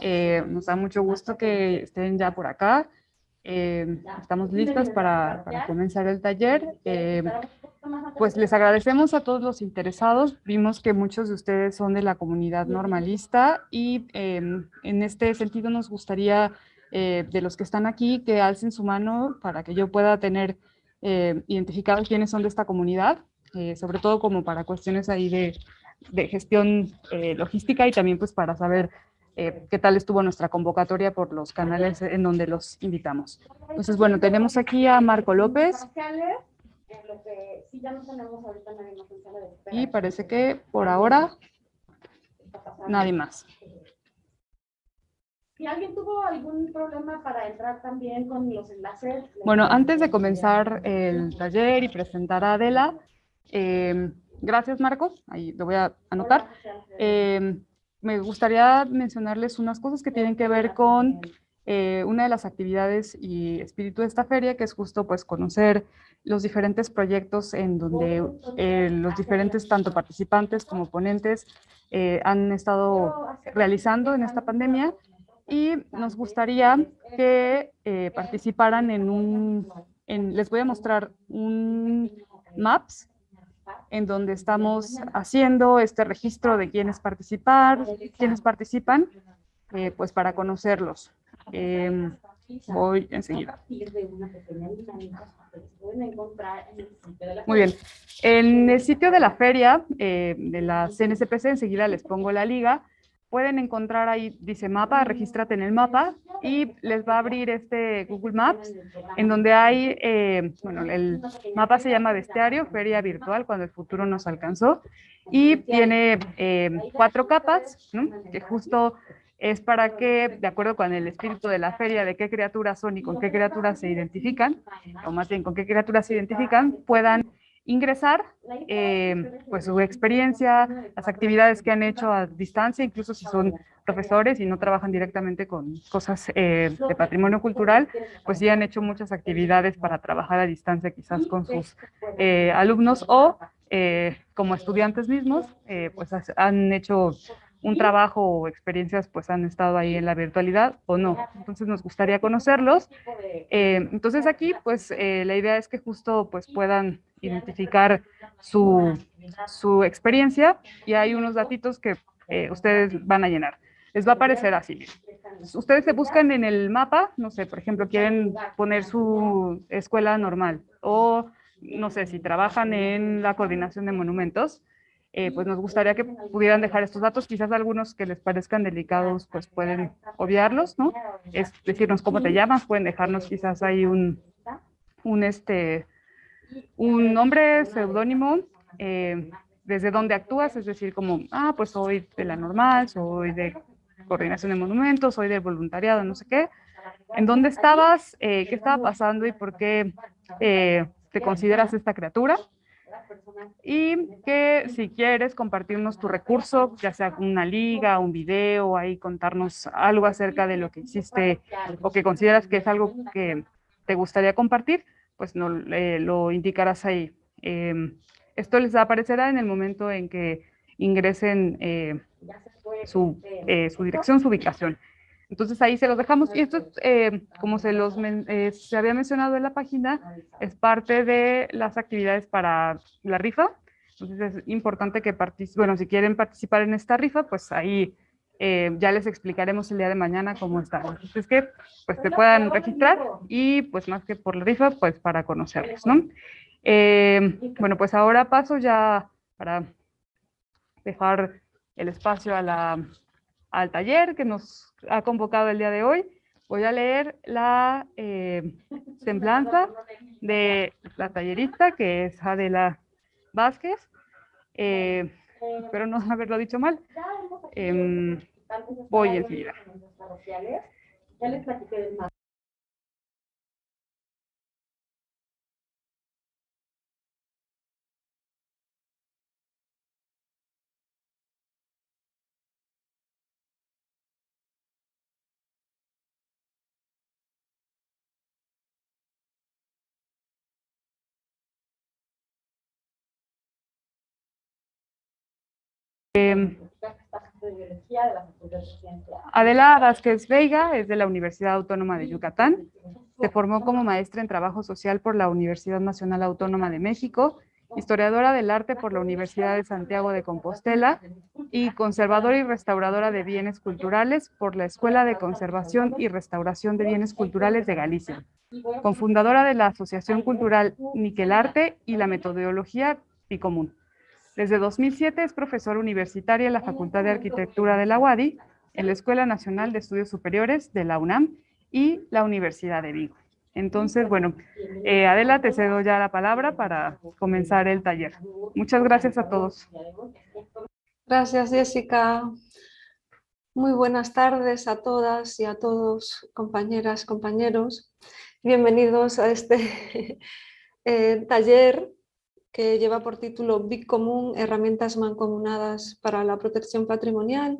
Eh, nos da mucho gusto que estén ya por acá. Eh, estamos listas para, para, comenzar el taller. Eh, pues les agradecemos a todos los interesados. Vimos que muchos de ustedes son de la comunidad normalista y em, en este sentido nos gustaría de los que están aquí que alcen su mano para que yo pueda tener identificado quiénes son de esta comunidad, sobre todo como para cuestiones ahí de, de gestión logística y también pues para saber eh, qué tal estuvo nuestra convocatoria por los canales en donde los invitamos. Entonces, bueno, tenemos aquí a Marco López. Y parece que por ahora nadie más. ¿Y alguien tuvo algún problema para entrar también con los enlaces? Bueno, antes de comenzar el taller y presentar a Adela, eh, gracias Marcos, ahí lo voy a anotar. Eh, me gustaría mencionarles unas cosas que tienen que ver con eh, una de las actividades y espíritu de esta feria, que es justo pues conocer los diferentes proyectos en donde eh, los diferentes tanto participantes como ponentes eh, han estado realizando en esta pandemia. Y nos gustaría que participaran en un, les voy a mostrar un maps en donde estamos haciendo este registro de quiénes participar, quiénes participan, eh, pues para conocerlos. Eh, voy enseguida. Muy bien. En el sitio de la feria eh, de la CNCPC, enseguida les pongo la liga, pueden encontrar ahí, dice mapa, regístrate en el mapa y les va a abrir este Google Maps en donde hay, eh, bueno, el mapa se llama Bestiario, Feria Virtual, cuando el futuro nos alcanzó y tiene eh, cuatro capas, que justo es para que, de acuerdo con el espíritu de la feria, de qué criaturas son y con qué criaturas se identifican, o más bien con qué criaturas se identifican, puedan ingresar, eh, pues su experiencia, las actividades que han hecho a distancia, incluso si son profesores y no trabajan directamente con cosas eh, de patrimonio cultural, pues ya han hecho muchas actividades para trabajar a distancia quizás con sus eh, alumnos o como estudiantes mismos, pues han hecho un trabajo o experiencias pues han estado ahí en la virtualidad o no. Entonces nos gustaría conocerlos. entonces aquí pues la idea es que justo pues puedan identificar su, su experiencia y hay unos datitos que eh, ustedes van a llenar. Les va a aparecer así. Ustedes se buscan en el mapa, no sé, por ejemplo, quieren poner su escuela normal o no sé, si trabajan en la coordinación de monumentos, eh, pues nos gustaría que pudieran dejar estos datos, quizás algunos que les parezcan delicados, pues pueden obviarlos, ¿no? Es decirnos cómo te llamas, pueden dejarnos quizás ahí un, un este, un nombre seudónimo, eh, desde donde actúas, es decir, como, ah, pues soy de la normal, soy de coordinación de monumentos, soy del voluntariado, no sé qué. ¿En dónde estabas? Eh, ¿Qué estaba pasando y por qué eh, te consideras esta criatura? Y que si quieres compartirnos tu recurso, ya sea una liga, un video, ahí contarnos algo acerca de lo que hiciste o que consideras que es algo que te gustaría compartir, pues no, lo indicarás ahí. Em, esto les aparecerá en el momento en que ingresen eh, su, eh, su, dirección, su ubicación. Entonces ahí se los dejamos. Y esto, eh, como se, los se había mencionado en la página, es parte de las actividades para la rifa. Entonces es importante que participen, bueno, si quieren participar en esta rifa, pues ahí eh, ya les explicaremos el día de mañana cómo está. Es que pues se puedan registrar y pues más que por la rifa, pues para conocerlos, ¿no? Eh, bueno, pues ahora paso ya para dejar el espacio a la, al taller que nos ha convocado el día de hoy. Voy a leer la eh, semblanza de la tallerista, que es Adela Vázquez. Espero no haberlo dicho mal. Eh, voy enseguida. Ya les platiqué del Departamento de Biología de la Facultad de Ciencias. Adela Vázquez Veiga es de la Universidad Autónoma de Yucatán. Se formó como maestra en Trabajo Social por la Universidad Nacional Autónoma de México historiadora del arte por la Universidad de Santiago de Compostela y conservadora y restauradora de bienes culturales por la Escuela de Conservación y Restauración de Bienes Culturales de Galicia, cofundadora de la Asociación Cultural Niquelarte y la metodología Picomún. Desde 2007 es profesora universitaria en la Facultad de Arquitectura de la UADI, en la Escuela Nacional de Estudios Superiores de la UNAM y la Universidad de Vigo. Entonces, bueno, eh, Adela, te cedo ya la palabra para comenzar el taller. Muchas gracias a todos. Gracias, Jessica. Muy buenas tardes a todas y a todos, compañeras, compañeros. Bienvenidos a este eh, taller que lleva por título Big Común, herramientas mancomunadas para la protección patrimonial.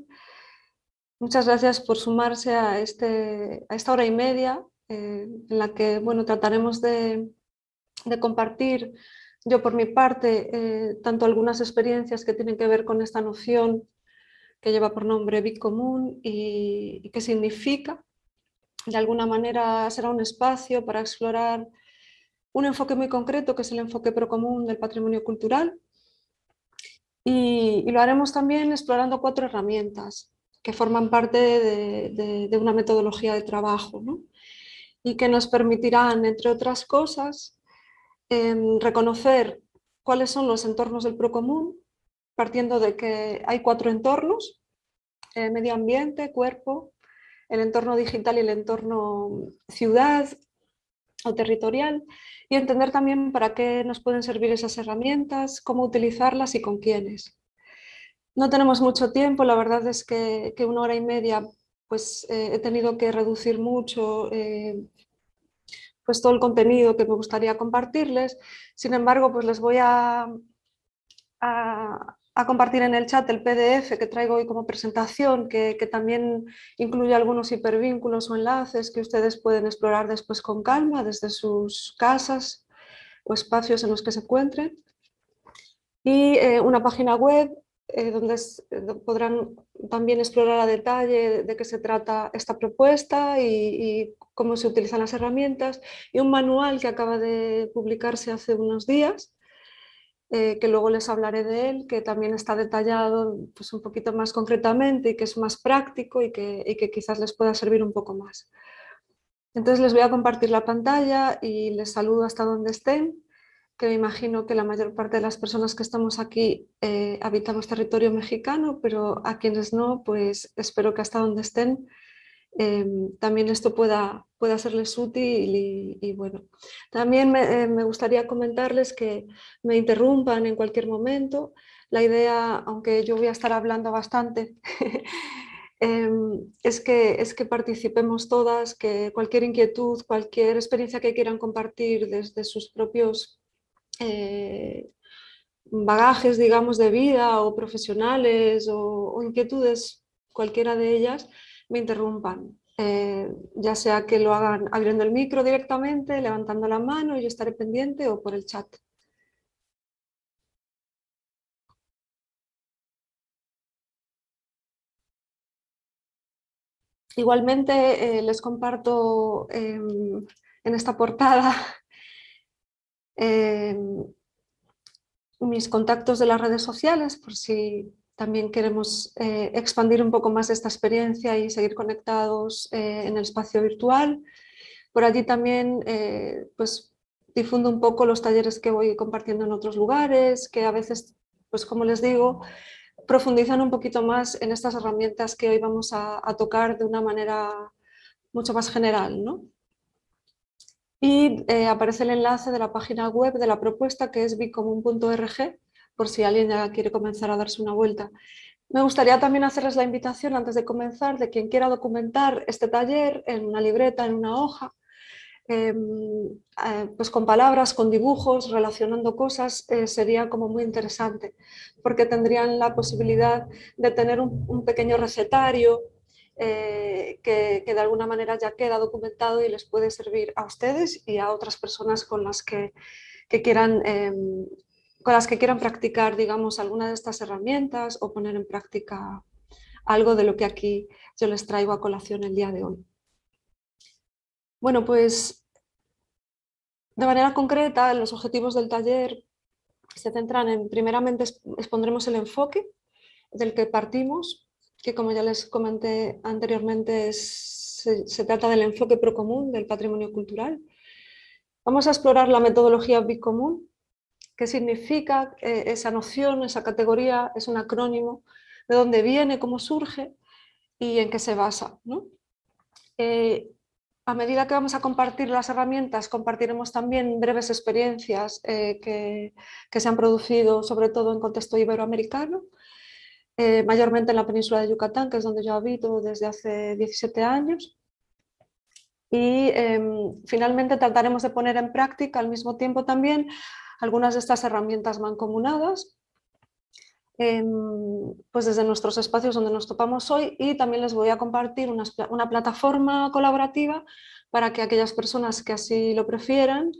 Muchas gracias por sumarse a, este, a esta hora y media eh, en la que bueno, trataremos de, compartir yo por mi parte eh, tanto algunas experiencias que tienen que ver con esta noción que lleva por nombre Big Común y, que significa, de alguna manera será un espacio para explorar un enfoque muy concreto que es el enfoque procomún del patrimonio cultural y, lo haremos también explorando cuatro herramientas que forman parte de, una metodología de trabajo. y que nos permitirán, entre otras cosas, em, reconocer cuáles son los entornos del procomún, partiendo de que hay cuatro entornos, eh, medio ambiente, cuerpo, el entorno digital y el entorno ciudad o territorial, y entender también para qué nos pueden servir esas herramientas, cómo utilizarlas y con quiénes. No tenemos mucho tiempo, la verdad es que, una hora y media pues eh, he tenido que reducir mucho eh, pues todo el contenido que me gustaría compartirles. Sin embargo, pues les voy a, compartir en el chat el PDF que traigo hoy como presentación, que, también incluye algunos hipervínculos o enlaces que ustedes pueden explorar después con calma desde sus casas o espacios en los que se encuentren. Y eh, una página web eh, donde eh, podrán también explorar a detalle de qué se trata esta propuesta y, cómo se utilizan las herramientas y un manual que acaba de publicarse hace unos días eh, que luego les hablaré de él, que también está detallado pues, un poquito más concretamente y que es más práctico y que, y que quizás les pueda servir un poco más. Entonces les voy a compartir la pantalla y les saludo hasta donde estén que me imagino que la mayor parte de las personas que estamos aquí eh, habitamos territorio mexicano, pero a quienes no, pues espero que hasta donde estén em, también esto pueda, pueda serles útil y, bueno. También eh, me, gustaría comentarles que me interrumpan en cualquier momento. La idea, aunque yo voy a estar hablando bastante, em, es, que, es que participemos todas, que cualquier inquietud, cualquier experiencia que quieran compartir desde sus propios eh, bagajes, digamos, de vida o profesionales o, inquietudes, cualquiera de ellas, me interrumpan. Eh, ya sea que lo hagan abriendo el micro directamente, levantando la mano y yo estaré pendiente o por el chat. Igualmente eh, les comparto em, en esta portada Em, mis contactos de las redes sociales, por si también queremos eh, expandir un poco más esta experiencia y seguir conectados eh, en el espacio virtual. Por allí también eh, pues, difundo un poco los talleres que voy compartiendo en otros lugares, que a veces, pues como les digo, profundizan un poquito más en estas herramientas que hoy vamos a, tocar de una manera mucho más general. ¿no? y aparece el enlace de la página web de la propuesta que es bicomun.org por si alguien ya quiere comenzar a darse una vuelta. Me gustaría también hacerles la invitación antes de comenzar de quien quiera documentar este taller en una libreta, en una hoja, em, eh, pues con palabras, con dibujos, relacionando cosas, eh, sería como muy interesante, porque tendrían la posibilidad de tener un pequeño recetario eh, que, de alguna manera ya queda documentado y les puede servir a ustedes y a otras personas con las que, quieran, em, con las que quieran practicar digamos, alguna de estas herramientas o poner en práctica algo de lo que aquí yo les traigo a colación el día de hoy. Bueno, pues de manera concreta, los objetivos del taller se centran en, primeramente, expondremos el enfoque del que partimos, que como ya les comenté anteriormente, se, trata del enfoque procomún del patrimonio cultural. Vamos a explorar la metodología bicomún, qué significa eh, esa noción, esa categoría, es un acrónimo, de dónde viene, cómo surge y en qué se basa. Eh, a medida que vamos a compartir las herramientas, compartiremos también breves experiencias eh, que, se han producido, sobre todo en contexto iberoamericano, mayormente en la península de Yucatán, que es donde yo habito desde hace 17 años. Y em, finalmente trataremos de poner en práctica al mismo tiempo también algunas de estas herramientas mancomunadas, em, pues desde nuestros espacios donde nos topamos hoy y también les voy a compartir una, plataforma colaborativa para que aquellas personas que así lo prefieran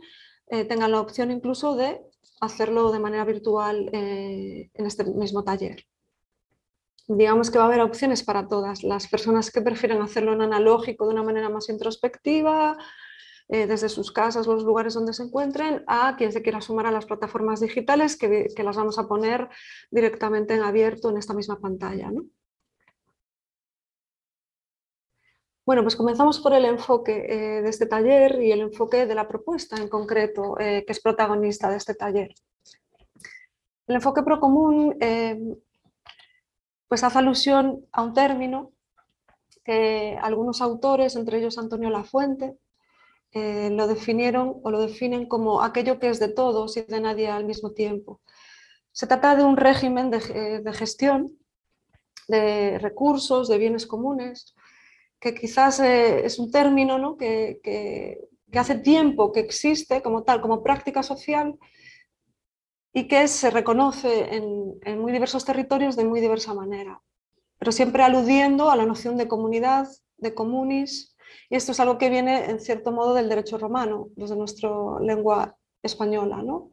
eh, tengan la opción incluso de hacerlo de manera virtual eh, en este mismo taller. Digamos que va a haber opciones para todas, las personas que prefieren hacerlo en analógico de una manera más introspectiva, eh, desde sus casas, los lugares donde se encuentren, a quien se quiera sumar a las plataformas digitales que, las vamos a poner directamente en abierto en esta misma pantalla. Bueno, pues comenzamos por el enfoque eh, de este taller y el enfoque de la propuesta en concreto, eh, que es protagonista de este taller. El enfoque procomún pues hace alusión a un término que algunos autores, entre ellos Antonio Lafuente, eh, lo definieron o lo definen como aquello que es de todos y de nadie al mismo tiempo. Se trata de un régimen de, eh, gestión de recursos, de bienes comunes, que quizás eh, es un término que, que, hace tiempo que existe como tal, como práctica social, y que se reconoce en, muy diversos territorios de muy diversa manera, pero siempre aludiendo a la noción de comunidad, de comunis, esto es algo que viene en cierto modo del derecho romano, desde nuestra lengua española. ¿no?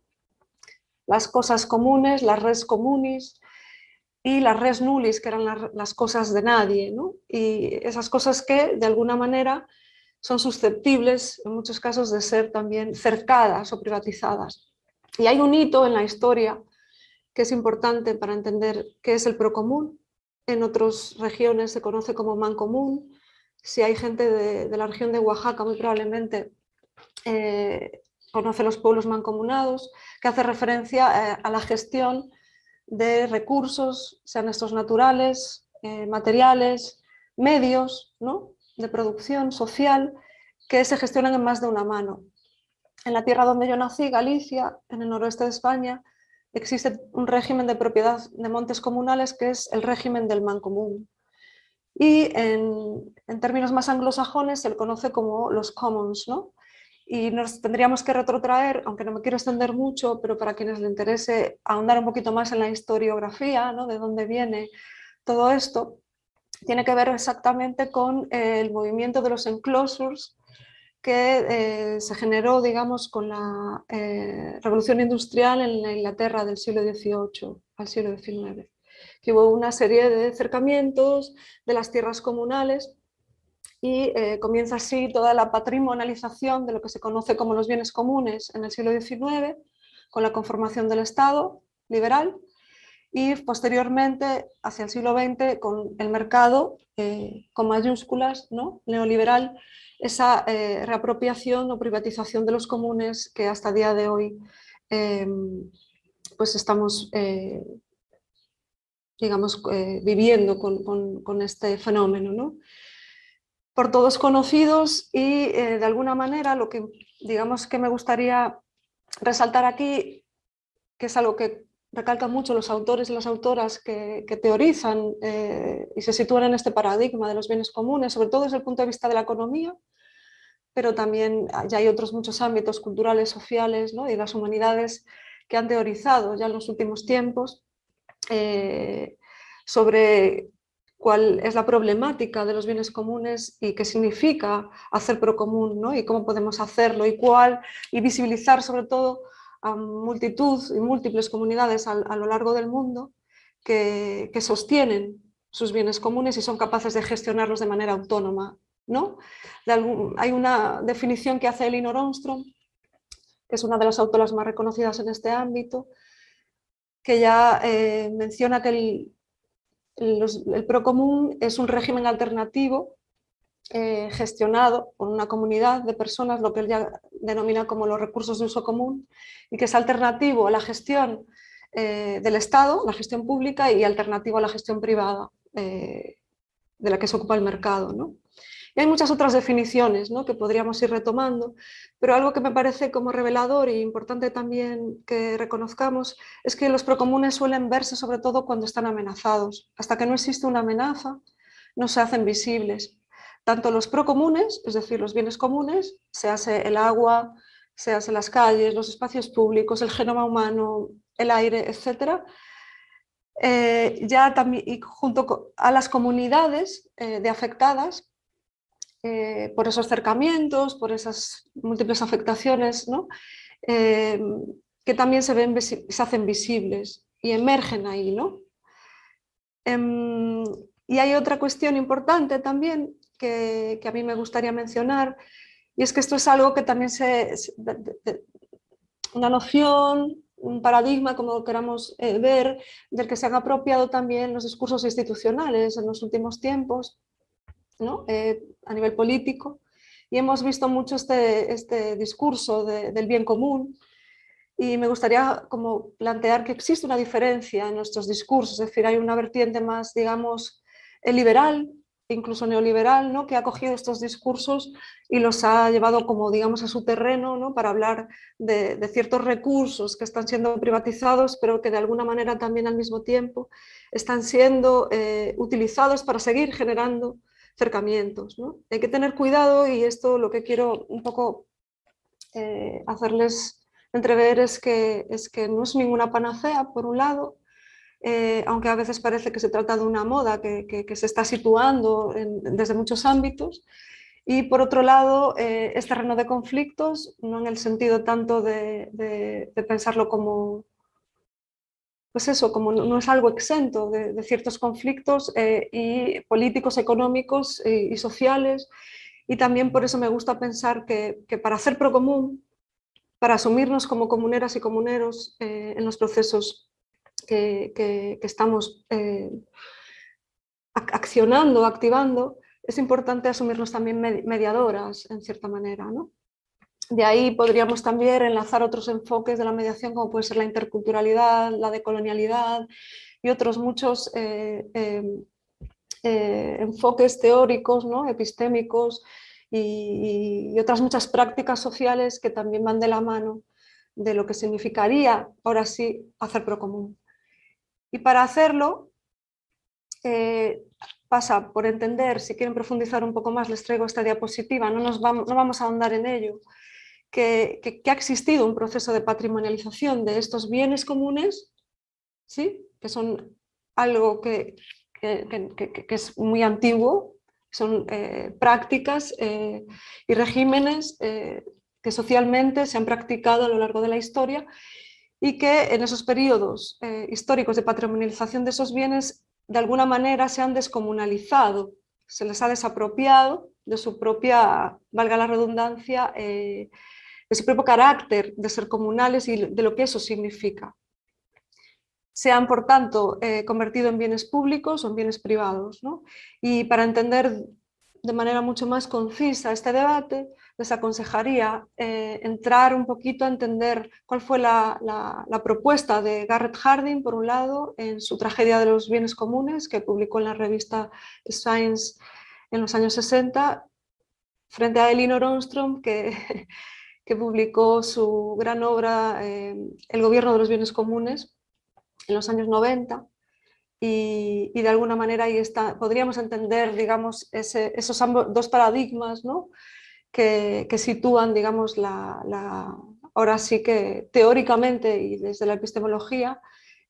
Las cosas comunes, las res comunis y las res nullis, que eran las, cosas de nadie, ¿no? y esas cosas que de alguna manera son susceptibles en muchos casos de ser también cercadas o privatizadas. Y hay un hito en la historia que es importante para entender qué es el procomún. En otras regiones se conoce como mancomún. Si hay gente de, la región de Oaxaca, muy probablemente eh, conoce los pueblos mancomunados, que hace referencia eh, a la gestión de recursos, sean estos naturales, eh, materiales, medios ¿no? de producción social, que se gestionan en más de una mano en la tierra donde yo nací, Galicia, en el noroeste de España, existe un régimen de propiedad de montes comunales que es el régimen del mancomún. Y en, términos más anglosajones se le conoce como los commons. ¿no? Y nos tendríamos que retrotraer, aunque no me quiero extender mucho, pero para quienes le interese ahondar un poquito más en la historiografía, ¿no? de dónde viene todo esto, tiene que ver exactamente con el movimiento de los enclosures que eh, se generó, digamos, con la eh, revolución industrial en la Inglaterra del siglo XVIII al siglo XIX, que hubo una serie de acercamientos de las tierras comunales y eh, comienza así toda la patrimonialización de lo que se conoce como los bienes comunes en el siglo XIX, con la conformación del Estado liberal, y posteriormente, hacia el siglo XX, con el mercado, con mayúsculas, ¿no? neoliberal, esa eh, reapropiación o privatización de los comunes que hasta día de hoy em, pues estamos eh, digamos, eh, viviendo con, este fenómeno. Por todos conocidos y de alguna manera lo que digamos que me gustaría resaltar aquí, que es algo que recalcan mucho los autores y las autoras que, teorizan y se sitúan en este paradigma de los bienes comunes, sobre todo desde el punto de vista de la economía, pero también ya hay otros muchos ámbitos culturales, sociales y las humanidades que han teorizado ya en los últimos tiempos eh, sobre cuál es la problemática de los bienes comunes y qué significa hacer procomún ¿no? y cómo podemos hacerlo y cuál, y visibilizar sobre todo a multitud y múltiples comunidades a, lo largo del mundo que, que sostienen sus bienes comunes y son capaces de gestionarlos de manera autónoma. ¿no? hay una definición que hace Elinor Armstrong, que es una de las autoras más reconocidas en este ámbito, que ya eh, menciona que el, el, procomún es un régimen alternativo eh, gestionado por una comunidad de personas, lo que él ya denomina como los recursos de uso común, y que es alternativo a la gestión eh, del Estado, la gestión pública, y alternativo a la gestión privada de la que se ocupa el mercado. ¿no? Y hay muchas otras definiciones ¿no? que podríamos ir retomando, pero algo que me parece como revelador e importante también que reconozcamos es que los procomunes suelen verse sobre todo cuando están amenazados. Hasta que no existe una amenaza, no se hacen visibles. Tanto los procomunes, es decir, los bienes comunes, se hace el agua, se hace las calles, los espacios públicos, el genoma humano, el aire, etc., eh, ya también, y junto a las comunidades eh, de afectadas, eh, por esos acercamientos, por esas múltiples afectaciones, eh, que también se, ven, se hacen visibles y emergen ahí. ¿no? Em, y hay otra cuestión importante también que, a mí me gustaría mencionar, y es que esto es algo que también se... una noción, un paradigma, como queramos eh, ver, del que se han apropiado también los discursos institucionales en los últimos tiempos, eh, a nivel político y hemos visto mucho este, este discurso del bien común y me gustaría como plantear que existe una diferencia en nuestros discursos, es decir, hay una vertiente más, digamos, liberal, incluso neoliberal, ¿no? que ha cogido estos discursos y los ha llevado como digamos a su terreno ¿no? para hablar de, ciertos recursos que están siendo privatizados pero que de alguna manera también al mismo tiempo están siendo eh, utilizados para seguir generando acercamientos. ¿no? Hay que tener cuidado y esto lo que quiero un poco eh, hacerles entrever es que, es que no es ninguna panacea, por un lado, eh, aunque a veces parece que se trata de una moda que, que, se está situando desde muchos ámbitos, y por otro lado, eh, es terreno de conflictos, no en el sentido tanto de, de pensarlo como, pues eso, como no, es algo exento de, ciertos conflictos eh, y políticos, económicos eh, y sociales, y también por eso me gusta pensar que, para hacer procomún, para asumirnos como comuneras y comuneros eh, en los procesos que, estamos accionando, activando, es importante asumirnos también mediadoras, en cierta manera. ¿no? De ahí podríamos también enlazar otros enfoques de la mediación como puede ser la interculturalidad, la decolonialidad y otros muchos eh, em, eh, enfoques teóricos, ¿no? epistémicos y, otras muchas prácticas sociales que también van de la mano de lo que significaría, ahora sí, hacer procomún. Y para hacerlo, eh, pasa por entender, si quieren profundizar un poco más, les traigo esta diapositiva, no, nos vamos, no vamos a ahondar en ello, que, ha existido un proceso de patrimonialización de estos bienes comunes, ¿sí? que son algo que, es muy antiguo, son eh, prácticas eh, y regímenes eh, que socialmente se han practicado a lo largo de la historia y que en esos periodos históricos de patrimonialización de esos bienes de alguna manera se han descomunalizado, se les ha desapropiado de su propia, valga la redundancia, su propio carácter de ser comunales y de lo que eso significa. Se han, por tanto, eh, convertido en bienes públicos o en bienes privados. Y para entender de manera mucho más concisa este debate, les aconsejaría eh, entrar un poquito a entender cuál fue la, la, propuesta de Garrett Harding, por un lado, en su tragedia de los bienes comunes, que publicó en la revista Science en los años 60, frente a Elinor Ostrom, que que publicó su gran obra eh, El gobierno de los bienes comunes en los años 90 y, de alguna manera ahí está, podríamos entender digamos, esos dos paradigmas ¿no? que, sitúan digamos, la, ahora sí que teóricamente y desde la epistemología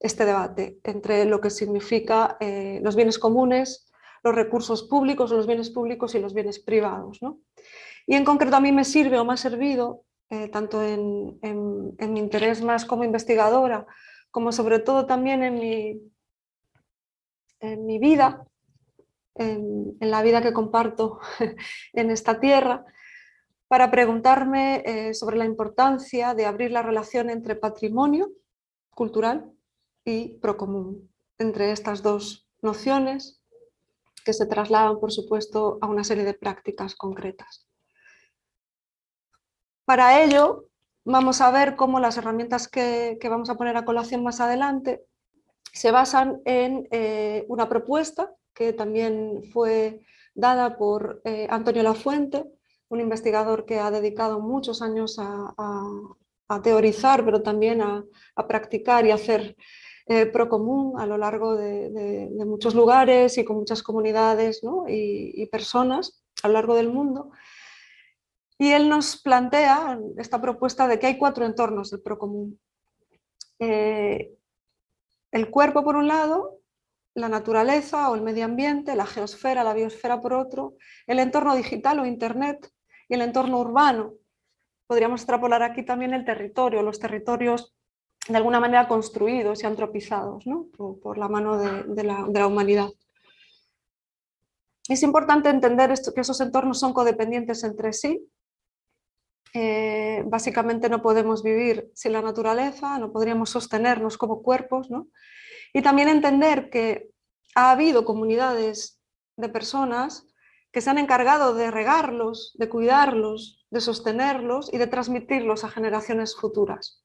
este debate entre lo que significa eh, los bienes comunes, los recursos públicos, los bienes públicos y los bienes privados. ¿no? Y en concreto a mí me sirve o me ha servido, eh, tanto en, mi interés más como investigadora, como sobre todo también en mi, en mi vida en, la vida que comparto en esta tierra, para preguntarme eh, sobre la importancia de abrir la relación entre patrimonio cultural y procomún, entre estas dos nociones que se trasladan, por supuesto, a una serie de prácticas concretas. Para ello, vamos a ver cómo las herramientas que, vamos a poner a colación más adelante se basan en eh, una propuesta que también fue dada por eh, Antonio Lafuente, un investigador que ha dedicado muchos años a, teorizar, pero también a, practicar y hacer eh, procomún a lo largo de, muchos lugares y con muchas comunidades y, personas a lo largo del mundo. Y él nos plantea esta propuesta de que hay cuatro entornos del procomún. Eh, el cuerpo por un lado, la naturaleza o el medio ambiente, la geosfera, la biosfera por otro, el entorno digital o internet y el entorno urbano. Podríamos extrapolar aquí también el territorio, los territorios de alguna manera construidos y antropizados por, la mano de, la, humanidad. Es importante entender esto, que esos entornos son codependientes entre sí. Eh, básicamente no podemos vivir sin la naturaleza, no podríamos sostenernos como cuerpos. Y también entender que ha habido comunidades de personas que se han encargado de regarlos, de cuidarlos, de sostenerlos y de transmitirlos a generaciones futuras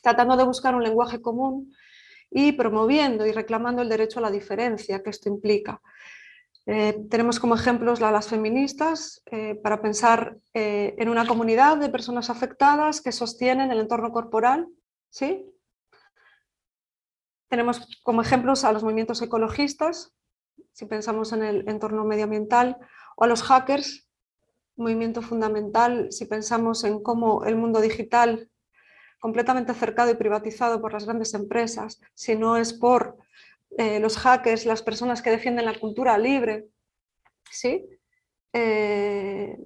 tratando de buscar un lenguaje común y promoviendo y reclamando el derecho a la diferencia que esto implica. Eh, tenemos como ejemplos a las feministas eh, para pensar eh, en una comunidad de personas afectadas que sostienen el entorno corporal. ¿sí? Tenemos como ejemplos a los movimientos ecologistas, si pensamos en el entorno medioambiental, o a los hackers, movimiento fundamental si pensamos en cómo el mundo digital completamente cercado y privatizado por las grandes empresas, si no es por eh, los hackers, las personas que defienden la cultura libre, ¿sí? Eh,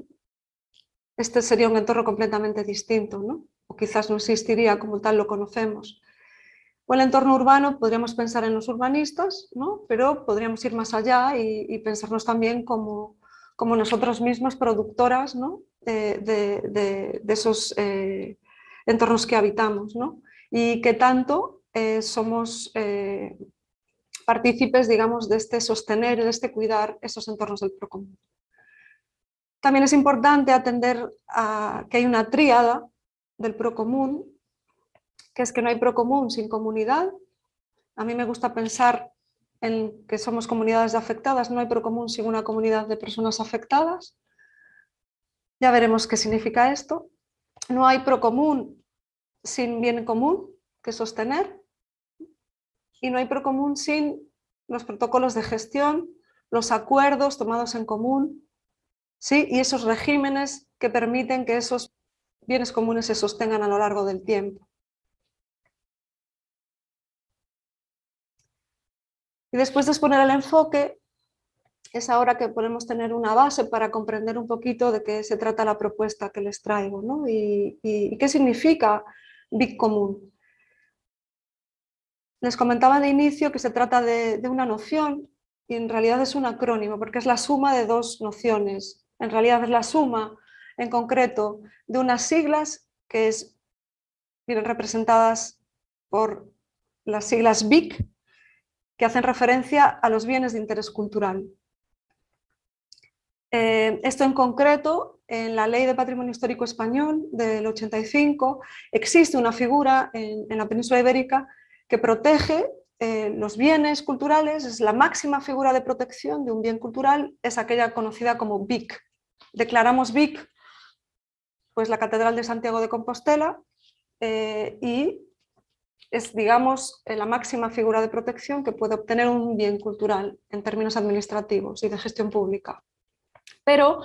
este sería un entorno completamente distinto, ¿no? o quizás no existiría como tal lo conocemos. O el entorno urbano, podríamos pensar en los urbanistas, ¿no? pero podríamos ir más allá y, pensarnos también como, como, nosotros mismos productoras ¿no? de, esos eh, entornos que habitamos ¿no? y que tanto eh, somos eh, partícipes digamos, de este sostener, de este cuidar esos entornos del procomún. También es importante atender a que hay una tríada del procomún, que es que no hay procomún sin comunidad. A mí me gusta pensar en que somos comunidades de afectadas, no hay procomún sin una comunidad de personas afectadas. Ya veremos qué significa esto no hay procomún sin bien común que sostener y no hay procomún sin los protocolos de gestión, los acuerdos tomados en común ¿sí? y esos regímenes que permiten que esos bienes comunes se sostengan a lo largo del tiempo. Y después de exponer el enfoque, es ahora que podemos tener una base para comprender un poquito de qué se trata la propuesta que les traigo ¿no? y, qué significa Big Común. Les comentaba de inicio que se trata de, una noción y en realidad es un acrónimo porque es la suma de dos nociones. En realidad es la suma en concreto de unas siglas que es, vienen representadas por las siglas BIC que hacen referencia a los bienes de interés cultural. Eh, esto en concreto, en la Ley de Patrimonio Histórico Español del 85, existe una figura en, la península ibérica que protege eh, los bienes culturales, es la máxima figura de protección de un bien cultural, es aquella conocida como BIC. Declaramos BIC pues la Catedral de Santiago de Compostela eh, y es, digamos, la máxima figura de protección que puede obtener un bien cultural en términos administrativos y de gestión pública. Pero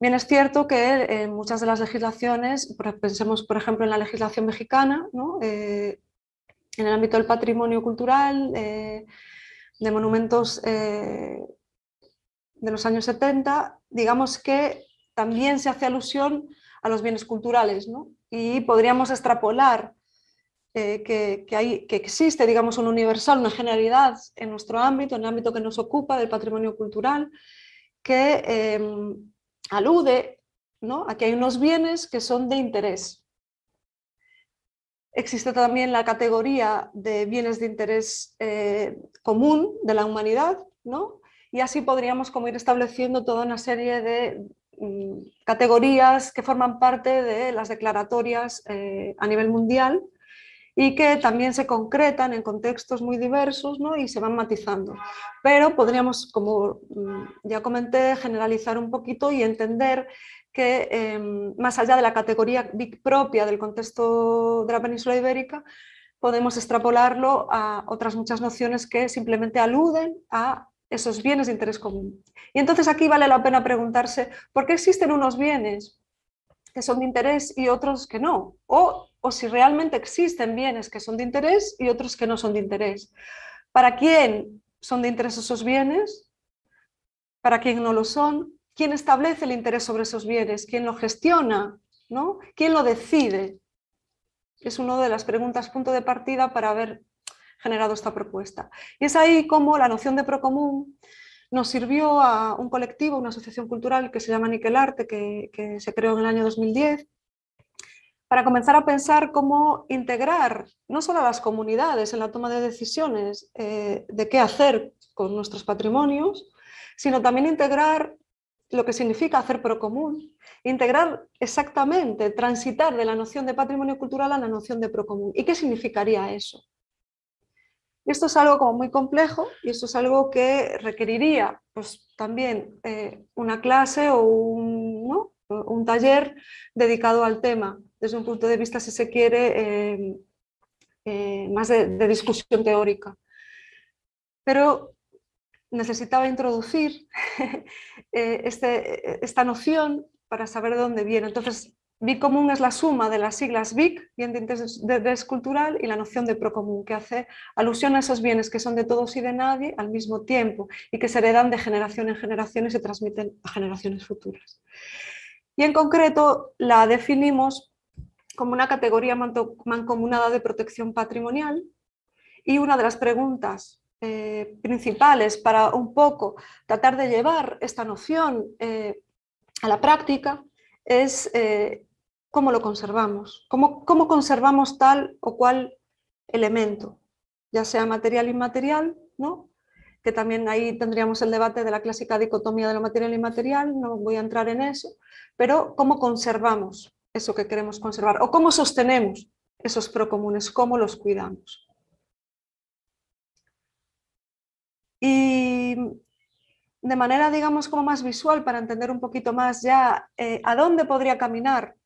bien es cierto que en muchas de las legislaciones, pensemos por ejemplo en la legislación mexicana, eh, en el ámbito del patrimonio cultural, eh, de monumentos eh, de los años 70, digamos que también se hace alusión a los bienes culturales y podríamos extrapolar eh, que, hay, que existe, digamos, un universal, una generalidad en nuestro ámbito, en el ámbito que nos ocupa del patrimonio cultural, que em, alude ¿no? a que hay unos bienes que son de interés. Existe también la categoría de bienes de interés eh, común de la humanidad, ¿no? y así podríamos como ir estableciendo toda una serie de mm, categorías que forman parte de las declaratorias eh, a nivel mundial y que también se concretan en contextos muy diversos ¿no? y se van matizando. Pero podríamos, como mm, ya comenté, generalizar un poquito y entender que em, más allá de la categoría propia del contexto de la península ibérica, podemos extrapolarlo a otras muchas nociones que simplemente aluden a esos bienes de interés común. Y entonces aquí vale la pena preguntarse, ¿por qué existen unos bienes que son de interés y otros que no? O, o si realmente existen bienes que son de interés y otros que no son de interés. ¿Para quién son de interés esos bienes? ¿Para quién no lo son? ¿Quién establece el interés sobre esos bienes? ¿Quién lo gestiona? ¿no? ¿Quién lo decide? Es una de las preguntas punto de partida para haber generado esta propuesta. Y es ahí como la noción de procomún nos sirvió a un colectivo, una asociación cultural que se llama Niquel Arte, que, se creó en el año 2010, para comenzar a pensar cómo integrar no solo a las comunidades en la toma de decisiones eh, de qué hacer con nuestros patrimonios, sino también integrar lo que significa hacer procomún, integrar exactamente, transitar de la noción de patrimonio cultural a la noción de procomún. ¿Y qué significaría eso? Esto es algo como muy complejo y esto es algo que requeriría pues, también eh, una clase o un, un, taller dedicado al tema, desde un punto de vista, si se quiere, eh, eh, más de, discusión teórica. Pero necesitaba introducir este, esta noción para saber de dónde viene. Entonces, Bicomún es la suma de las siglas BIC, bien de interés cultural, y la noción de procomún, que hace alusión a esos bienes que son de todos y de nadie al mismo tiempo y que se heredan de generación en generación y se transmiten a generaciones futuras. Y en concreto la definimos como una categoría mancomunada de protección patrimonial y una de las preguntas eh, principales para un poco tratar de llevar esta noción eh, a la práctica es eh, cómo lo conservamos, cómo, cómo conservamos tal o cual elemento, ya sea material inmaterial, ¿no? que también ahí tendríamos el debate de la clásica dicotomía de lo material e inmaterial, no voy a entrar en eso, pero cómo conservamos eso que queremos conservar, o cómo sostenemos esos procomunes, cómo los cuidamos. Y de manera, digamos, como más visual, para entender un poquito más ya eh, a dónde podría caminar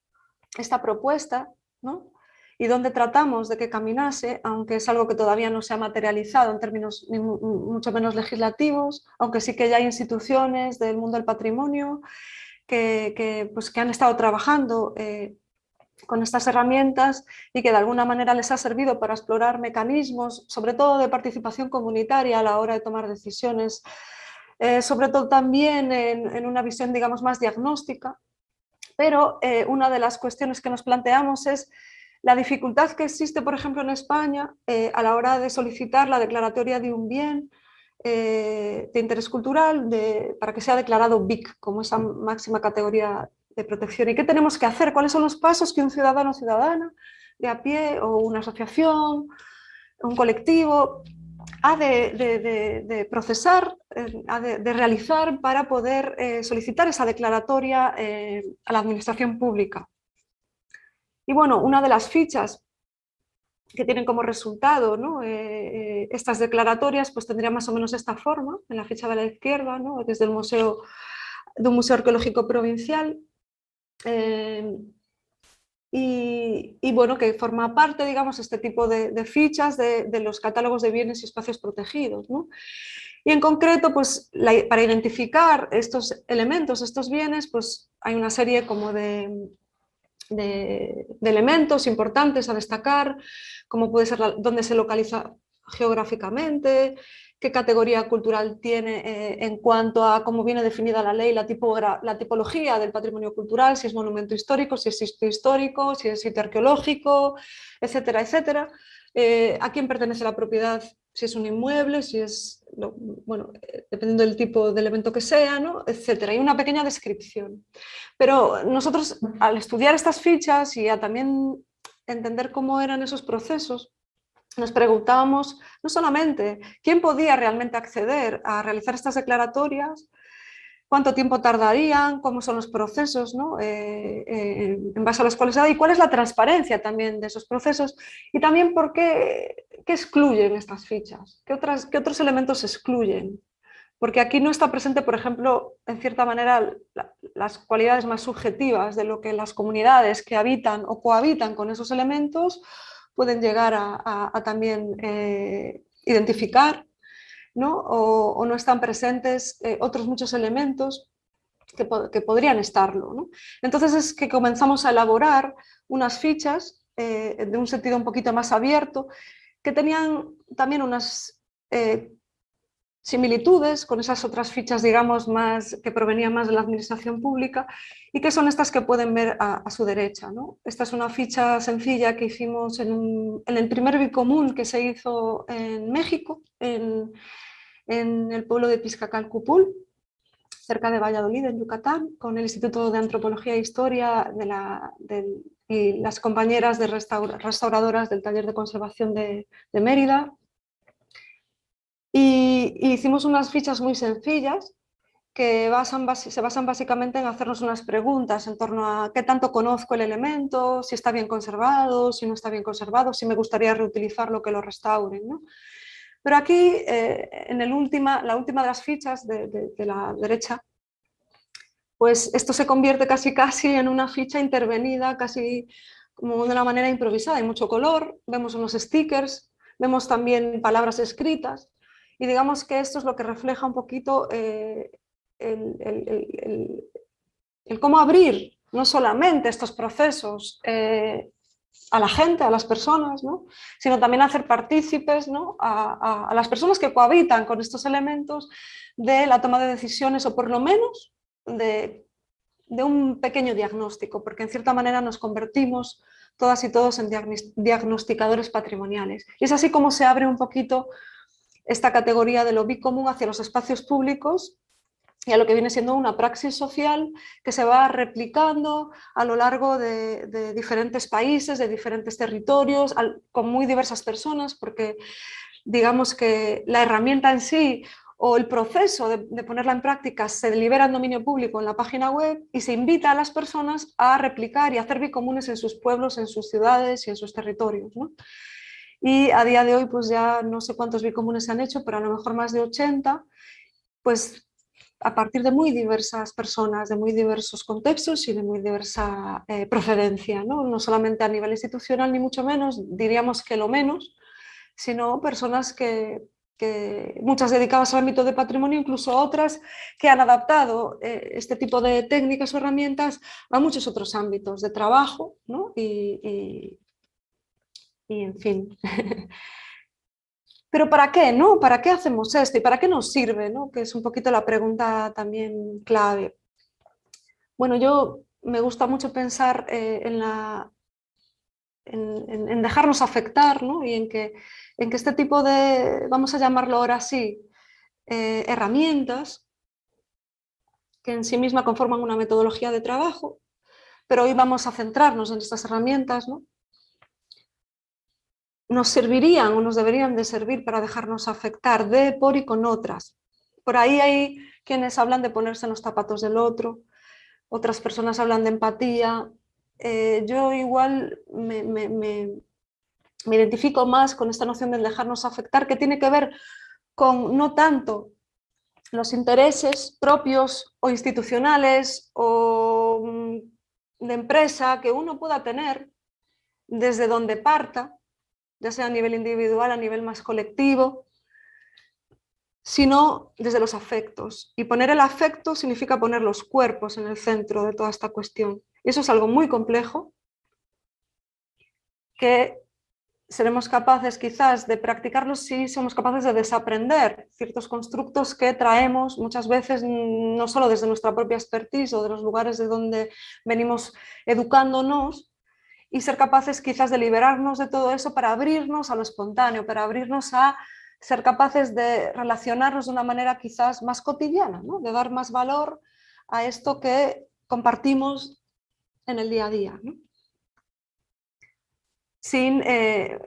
esta propuesta ¿no? y donde tratamos de que caminase, aunque es algo que todavía no se ha materializado en términos mucho menos legislativos, aunque sí que ya hay instituciones del mundo del patrimonio que, pues, que han estado trabajando eh, con estas herramientas y que de alguna manera les ha servido para explorar mecanismos, sobre todo de participación comunitaria a la hora de tomar decisiones, eh, sobre todo también en, en, una visión digamos más diagnóstica pero eh, una de las cuestiones que nos planteamos es la dificultad que existe, por ejemplo, en España eh, a la hora de solicitar la declaratoria de un bien eh, de interés cultural para que sea declarado BIC como esa máxima categoría de protección. ¿Y qué tenemos que hacer? ¿Cuáles son los pasos que un ciudadano o ciudadana de a pie o una asociación, un colectivo ha de, procesar, eh, ha de, realizar para poder eh, solicitar esa declaratoria eh, a la administración pública. Y bueno, una de las fichas que tienen como resultado estas declaratorias pues tendría más o menos esta forma, en la ficha de la izquierda, desde el museo, de un museo arqueológico provincial, y, bueno, que forma parte, digamos, este tipo de, fichas de, los catálogos de bienes y espacios protegidos. Y en concreto, pues, para identificar estos elementos, estos bienes, pues hay una serie como de, de, elementos importantes a destacar, como puede ser dónde se localiza geográficamente, qué categoría cultural tiene eh, en cuanto a cómo viene definida la ley, la, tipología del patrimonio cultural, si es monumento histórico, si es sitio histórico, si es sitio arqueológico, etcétera, etcétera. Eh, a quién pertenece la propiedad, si es un inmueble, si es, bueno, eh, dependiendo del tipo de elemento que sea, ¿no? etcétera. Hay una pequeña descripción. Pero nosotros, al estudiar estas fichas y a también entender cómo eran esos procesos, nos preguntábamos no solamente quién podía realmente acceder a realizar estas declaratorias, cuánto tiempo tardarían, cómo son los procesos ¿no? Eh, eh, en base a los cuales y cuál es la transparencia también de esos procesos. Y también por qué, excluyen estas fichas, qué, qué otros elementos excluyen. Porque aquí no está presente, por ejemplo, en cierta manera, las cualidades más subjetivas de lo que las comunidades que habitan o cohabitan con esos elementos pueden llegar a, también eh, identificar, ¿no? O, no están presentes eh, otros muchos elementos que, podrían estarlo. Entonces es que comenzamos a elaborar unas fichas eh, de un sentido un poquito más abierto que tenían también unas similitudes con esas otras fichas, digamos, más, que provenían más de la administración pública y que son estas que pueden ver a, su derecha. ¿no? Esta es una ficha sencilla que hicimos en, el primer bicomún que se hizo en México, en, el pueblo de Piscacalcupul, cerca de Valladolid, en Yucatán, con el Instituto de Antropología e Historia de la, y las compañeras de restauradoras del taller de conservación de Mérida, y, hicimos unas fichas muy sencillas que se basan básicamente en hacernos unas preguntas en torno a qué tanto conozco el elemento, si está bien conservado, si no está bien conservado, si me gustaría reutilizarlo, que lo restauren. Pero aquí, eh, en la última de las fichas de, la derecha, pues esto se convierte casi casi en una ficha intervenida, casi como de una manera improvisada. Hay mucho color, vemos unos stickers, vemos también palabras escritas, y digamos que esto es lo que refleja un poquito eh, el, cómo abrir no solamente estos procesos eh, a la gente, a las personas, sino también hacer partícipes a, las personas que cohabitan con estos elementos de la toma de decisiones o por lo menos de un pequeño diagnóstico, porque en cierta manera nos convertimos todas y todos en diagnosticadores patrimoniales. Y es así como se abre un poquito esta categoría de lo bicomún hacia los espacios públicos y a lo que viene siendo una praxis social que se va replicando a lo largo de, diferentes países, de diferentes territorios, con muy diversas personas, porque digamos que la herramienta en sí o el proceso de, ponerla en práctica se libera en dominio público en la página web y se invita a las personas a replicar y hacer bicomunes en sus pueblos, en sus ciudades y en sus territorios. Y a día de hoy pues ya no sé cuántos bicomunes se han hecho, pero a lo mejor más de 80, pues a partir de muy diversas personas, de muy diversos contextos y de muy diversa eh, procedencia, ¿no? no solamente a nivel institucional ni mucho menos, diríamos que lo menos, sino personas que, que muchas dedicadas al ámbito de patrimonio, incluso otras que han adaptado eh, este tipo de técnicas o herramientas a muchos otros ámbitos de trabajo ¿no? y, en fin. Pero ¿para qué? No? ¿Para qué hacemos esto? ¿Y para qué nos sirve? ¿no? Que es un poquito la pregunta también clave. Bueno, yo me gusta mucho pensar eh, en, la, en, dejarnos afectar ¿no? y en que, en que este tipo de, vamos a llamarlo ahora así, eh, herramientas que en sí misma conforman una metodología de trabajo, pero hoy vamos a centrarnos en estas herramientas, ¿no? Nos servirían o nos deberían de servir para dejarnos afectar de, por y con otras. Por ahí hay quienes hablan de ponerse en los zapatos del otro, otras personas hablan de empatía. Eh, yo igual me, me, identifico más con esta noción de dejarnos afectar, que tiene que ver con no tanto los intereses propios o institucionales o mm, de empresa que uno pueda tener desde donde parta, ya sea a nivel individual, a nivel más colectivo, sino desde los afectos. Y poner el afecto significa poner los cuerpos en el centro de toda esta cuestión. Y eso es algo muy complejo que seremos capaces quizás de practicarlos si somos capaces de desaprender ciertos constructos que traemos muchas veces no solo desde nuestra propia expertise o de los lugares de donde venimos educándonos y ser capaces quizás de liberarnos de todo eso para abrirnos a lo espontáneo, para abrirnos a ser capaces de relacionarnos de una manera quizás más cotidiana, de dar más valor a esto que compartimos en el día a día sin eh,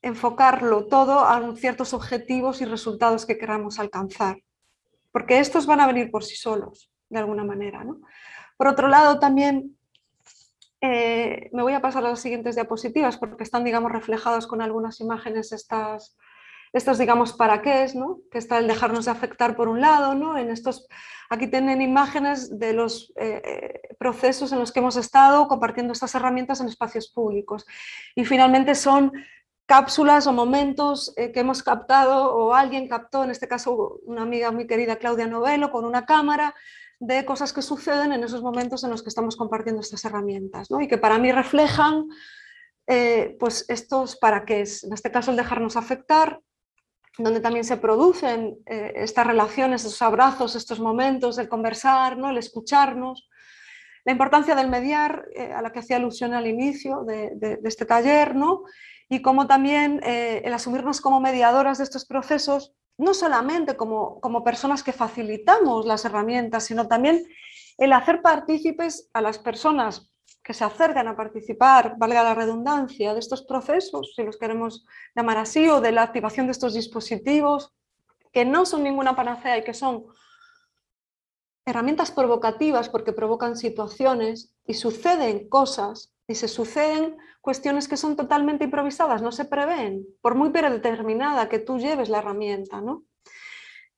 enfocarlo todo a ciertos objetivos y resultados que queramos alcanzar. Porque estos van a venir por sí solos, de alguna manera. Por otro lado, también eh, me voy a pasar a las siguientes diapositivas porque están, digamos, reflejadas con algunas imágenes estas, estos, digamos, para qué es, ¿no? que está el dejarnos de afectar por un lado, ¿no? en estos, aquí tienen imágenes de los eh, procesos en los que hemos estado compartiendo estas herramientas en espacios públicos. Y finalmente son cápsulas o momentos eh, que hemos captado o alguien captó, en este caso una amiga muy querida Claudia Novelo, con una cámara, de cosas que suceden en esos momentos en los que estamos compartiendo estas herramientas ¿no? y que para mí reflejan eh, pues estos para qué es, en este caso el dejarnos afectar, donde también se producen eh, estas relaciones, esos abrazos, estos momentos, el conversar, ¿no? el escucharnos, la importancia del mediar, eh, a la que hacía alusión al inicio de, este taller, ¿no? y cómo también el asumirnos como mediadoras de estos procesos, no solamente como, como personas que facilitamos las herramientas, sino también el hacer partícipes a las personas que se acercan a participar, valga la redundancia, de estos procesos, si los queremos llamar así, o de la activación de estos dispositivos, que no son ninguna panacea y que son herramientas provocativas porque provocan situaciones y suceden cosas y se suceden cuestiones que son totalmente improvisadas, no se prevén, por muy predeterminada que tú lleves la herramienta. ¿no?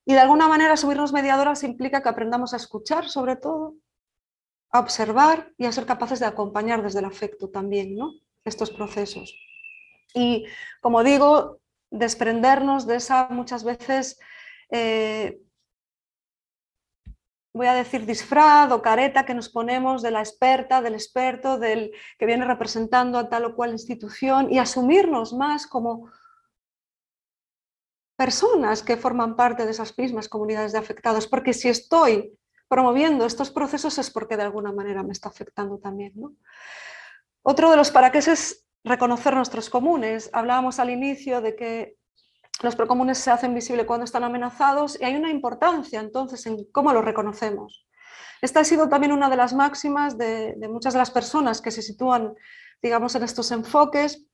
Y de alguna manera subirnos mediadoras implica que aprendamos a escuchar sobre todo, a observar y a ser capaces de acompañar desde el afecto también ¿no? estos procesos. Y como digo, desprendernos de esa muchas veces, eh, voy a decir disfraz o careta que nos ponemos de la experta, del experto, del que viene representando a tal o cual institución y asumirnos más como personas que forman parte de esas mismas comunidades de afectados, porque si estoy promoviendo estos procesos es porque de alguna manera me está afectando también. Otro de los para qué es reconocer nuestros comunes. Hablábamos al inicio de que los procomunes se hacen visibles cuando están amenazados y hay una importancia entonces en cómo los reconocemos. Esta ha sido también una de las máximas de, muchas de las personas que se sitúan digamos, en estos enfoques,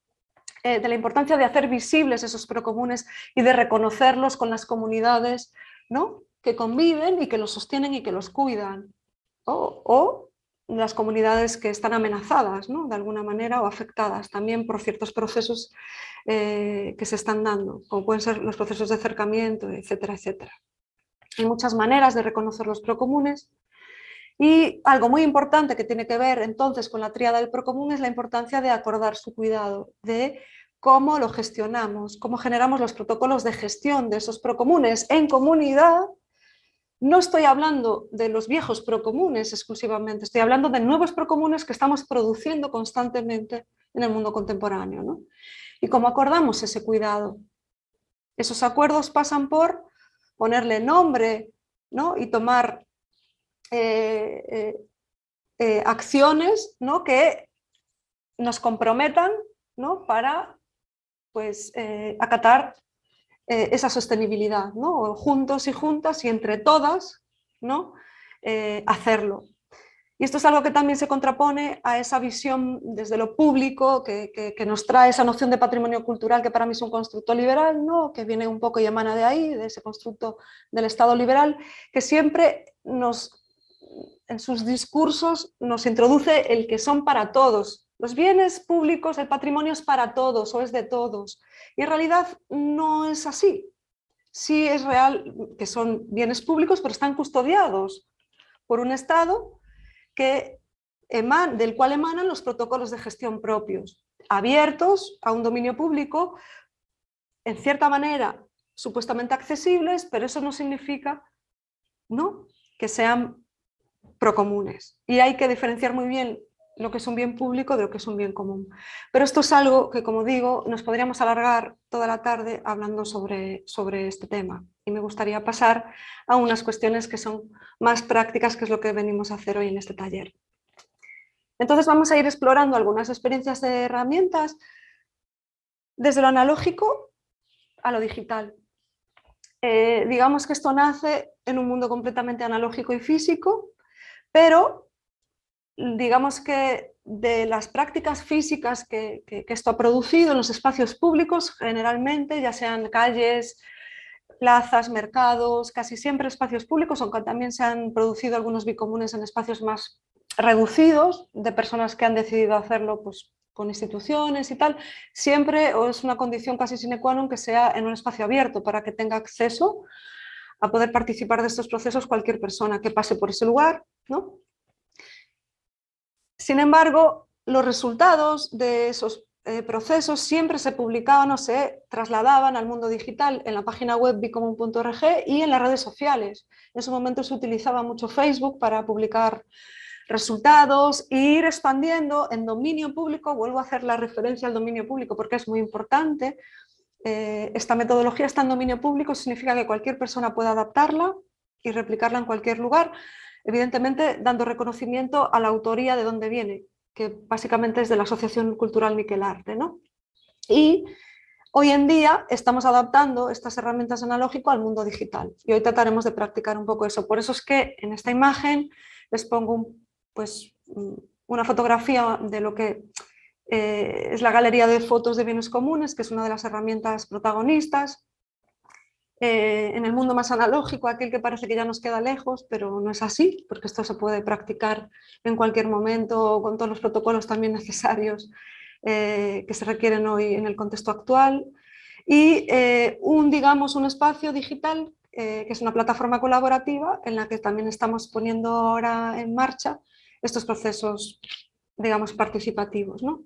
eh, de la importancia de hacer visibles esos procomunes y de reconocerlos con las comunidades ¿no? que conviven y que los sostienen y que los cuidan. O, las comunidades que están amenazadas ¿no? de alguna manera o afectadas también por ciertos procesos eh, que se están dando, como pueden ser los procesos de acercamiento, etcétera, etcétera. Hay muchas maneras de reconocer los procomunes y algo muy importante que tiene que ver entonces con la tríada del procomún es la importancia de acordar su cuidado, de cómo lo gestionamos, cómo generamos los protocolos de gestión de esos procomunes en comunidad no estoy hablando de los viejos procomunes exclusivamente, estoy hablando de nuevos procomunes que estamos produciendo constantemente en el mundo contemporáneo. Y cómo acordamos ese cuidado. Esos acuerdos pasan por ponerle nombre y tomar eh, eh, eh, acciones que nos comprometan para pues, acatar eh, esa sostenibilidad, ¿no? juntos y juntas y entre todas ¿no? Eh, hacerlo. Y esto es algo que también se contrapone a esa visión desde lo público que, nos trae esa noción de patrimonio cultural que para mí es un constructo liberal, ¿no? que viene un poco y emana de ahí, de ese constructo del Estado liberal, que siempre nos, en sus discursos nos introduce el que son para todos, los bienes públicos, el patrimonio es para todos o es de todos. Y en realidad no es así. Sí es real que son bienes públicos, pero están custodiados por un Estado que del cual emanan los protocolos de gestión propios, abiertos a un dominio público, en cierta manera supuestamente accesibles, pero eso no significa ¿no? que sean procomunes. Y hay que diferenciar muy bien lo que es un bien público de lo que es un bien común. Pero esto es algo que, como digo, nos podríamos alargar toda la tarde hablando sobre, sobre este tema. Y me gustaría pasar a unas cuestiones que son más prácticas, que es lo que venimos a hacer hoy en este taller. Entonces vamos a ir explorando algunas experiencias de herramientas desde lo analógico a lo digital. Eh, digamos que esto nace en un mundo completamente analógico y físico, pero digamos que de las prácticas físicas que, esto ha producido en los espacios públicos, generalmente, ya sean calles, plazas, mercados, casi siempre espacios públicos, aunque también se han producido algunos bicomunes en espacios más reducidos, de personas que han decidido hacerlo pues, con instituciones y tal, siempre es una condición casi sine qua non que sea en un espacio abierto para que tenga acceso a poder participar de estos procesos cualquier persona que pase por ese lugar, ¿no? Sin embargo, los resultados de esos eh, procesos siempre se publicaban o se trasladaban al mundo digital en la página web bicomun.org y en las redes sociales. En ese momento se utilizaba mucho Facebook para publicar resultados e ir expandiendo en dominio público, vuelvo a hacer la referencia al dominio público porque es muy importante, eh, esta metodología está en dominio público, significa que cualquier persona puede adaptarla y replicarla en cualquier lugar, evidentemente dando reconocimiento a la autoría de dónde viene, que básicamente es de la Asociación Cultural Miquel Arte. ¿no? Y hoy en día estamos adaptando estas herramientas analógicas al mundo digital y hoy trataremos de practicar un poco eso. Por eso es que en esta imagen les pongo pues, una fotografía de lo que eh, es la galería de fotos de bienes comunes, que es una de las herramientas protagonistas. Eh, en el mundo más analógico, aquel que parece que ya nos queda lejos, pero no es así, porque esto se puede practicar en cualquier momento con todos los protocolos también necesarios eh, que se requieren hoy en el contexto actual. Y un, digamos, un espacio digital, que es una plataforma colaborativa en la que también estamos poniendo ahora en marcha estos procesos, digamos, participativos. ¿no?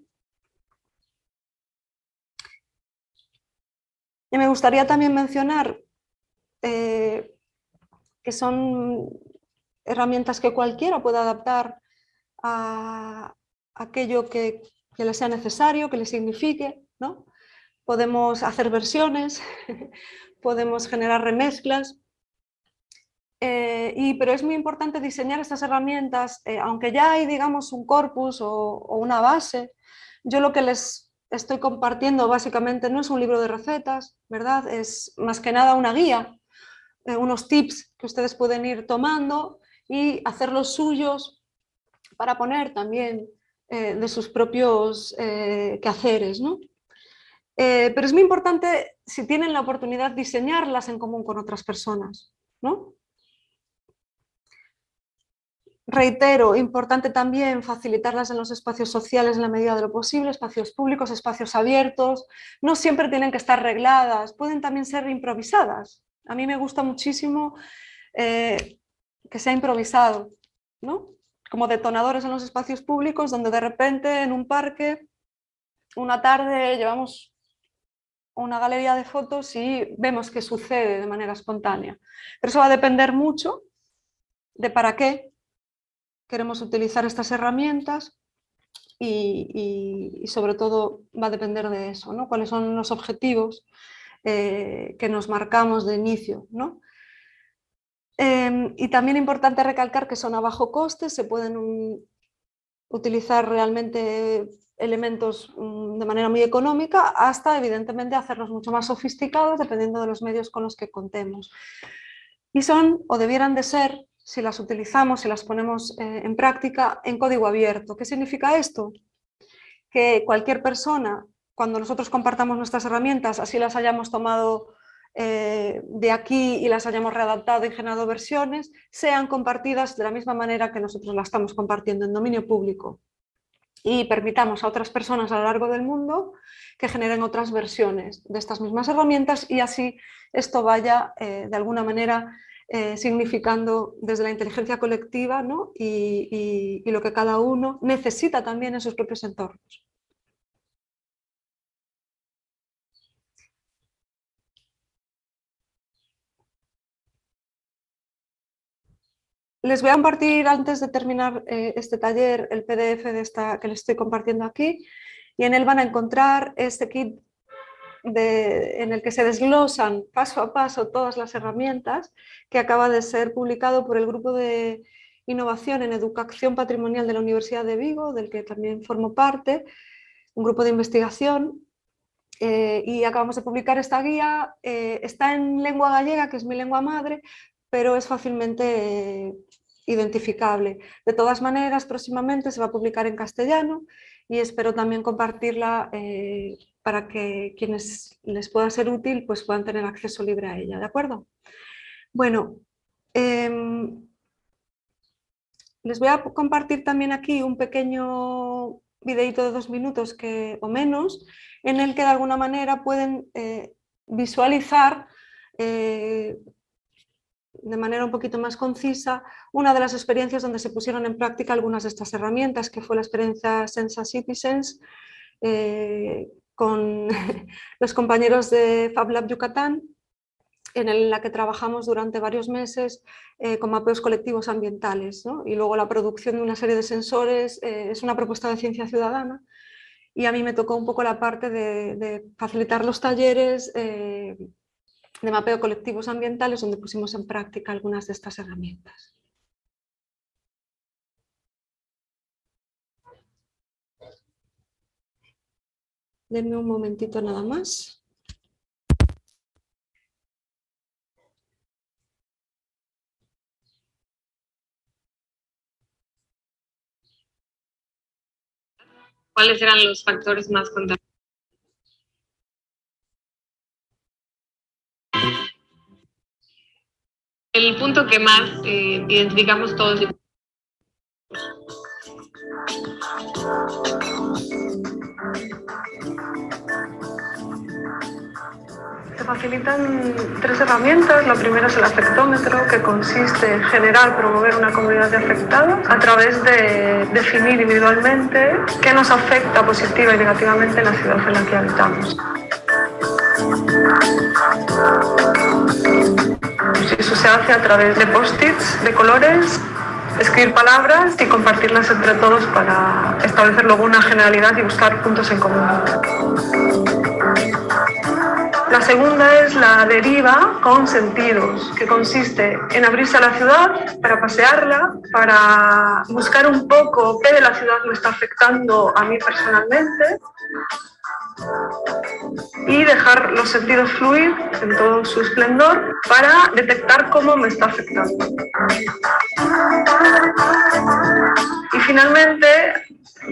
Y me gustaría también mencionar eh, que son herramientas que cualquiera puede adaptar a aquello que, le sea necesario, que le signifique. ¿no? Podemos hacer versiones, podemos generar remezclas, eh, y, pero es muy importante diseñar estas herramientas, eh, aunque ya hay digamos un corpus o, o, una base, yo lo que les estoy compartiendo básicamente no es un libro de recetas, ¿verdad? Es más que nada una guía, eh, unos tips que ustedes pueden ir tomando y hacer los suyos para poner también eh, de sus propios eh, quehaceres, ¿no? pero es muy importante, si tienen la oportunidad, diseñarlas en común con otras personas, ¿no? Reitero, importante también facilitarlas en los espacios sociales en la medida de lo posible, espacios públicos, espacios abiertos. No siempre tienen que estar regladas, pueden también ser improvisadas. A mí me gusta muchísimo eh, que sea improvisado, ¿no? como detonadores en los espacios públicos donde de repente en un parque, una tarde llevamos una galería de fotos y vemos que sucede de manera espontánea. Pero eso va a depender mucho de para qué queremos utilizar estas herramientas y, sobre todo va a depender de eso, ¿no? cuáles son los objetivos eh, que nos marcamos de inicio. ¿no? Em, y también importante recalcar que son a bajo coste, se pueden utilizar realmente elementos mm, de manera muy económica hasta evidentemente hacerlos mucho más sofisticados dependiendo de los medios con los que contemos. Y son o debieran de ser si las utilizamos, si las ponemos eh, en práctica en código abierto. ¿Qué significa esto? Que cualquier persona, cuando nosotros compartamos nuestras herramientas, así las hayamos tomado eh, de aquí y las hayamos readaptado y generado versiones, sean compartidas de la misma manera que nosotros las estamos compartiendo en dominio público y permitamos a otras personas a lo largo del mundo que generen otras versiones de estas mismas herramientas y así esto vaya eh, de alguna manera eh, significando desde la inteligencia colectiva ¿no? y, lo que cada uno necesita también en sus propios entornos. Les voy a compartir antes de terminar eh, este taller el PDF de esta, que les estoy compartiendo aquí y en él van a encontrar este kit en el que se desglosan paso a paso todas las herramientas que acaba de ser publicado por el Grupo de Innovación en Educación Patrimonial de la Universidad de Vigo, del que también formo parte, un grupo de investigación eh, y acabamos de publicar esta guía, eh, está en lengua gallega, que es mi lengua madre, pero es fácilmente identificable. De todas maneras, próximamente se va a publicar en castellano y espero también compartirla eh, para que quienes les pueda ser útil pues puedan tener acceso libre a ella, ¿de acuerdo? Bueno, em, les voy a compartir también aquí un pequeño videito de dos minutos que, o menos, en el que de alguna manera pueden eh, visualizar eh, de manera un poquito más concisa una de las experiencias donde se pusieron en práctica algunas de estas herramientas, que fue la experiencia Sensa Citizens, eh, con los compañeros de FabLab Yucatán, en la que trabajamos durante varios meses eh, con mapeos colectivos ambientales. Y luego la producción de una serie de sensores eh, es una propuesta de ciencia ciudadana y a mí me tocó un poco la parte de, facilitar los talleres de mapeo colectivos ambientales donde pusimos en práctica algunas de estas herramientas. Denme un momentito nada más. ¿Cuáles eran los factores más contaminantes? El punto que más eh, identificamos todos Se facilitan tres herramientas. La primera es el afectómetro, que consiste en general promover una comunidad de afectados a través de definir individualmente qué nos afecta positiva y negativamente en la ciudad en la que habitamos. Eso se hace a través de post-its de colores escribir palabras y compartirlas entre todos para establecer luego una generalidad y buscar puntos en común. La segunda es la deriva con sentidos, que consiste en abrirse a la ciudad para pasearla, para buscar un poco qué de la ciudad me está afectando a mí personalmente y dejar los sentidos fluir en todo su esplendor para detectar cómo me está afectando. Y finalmente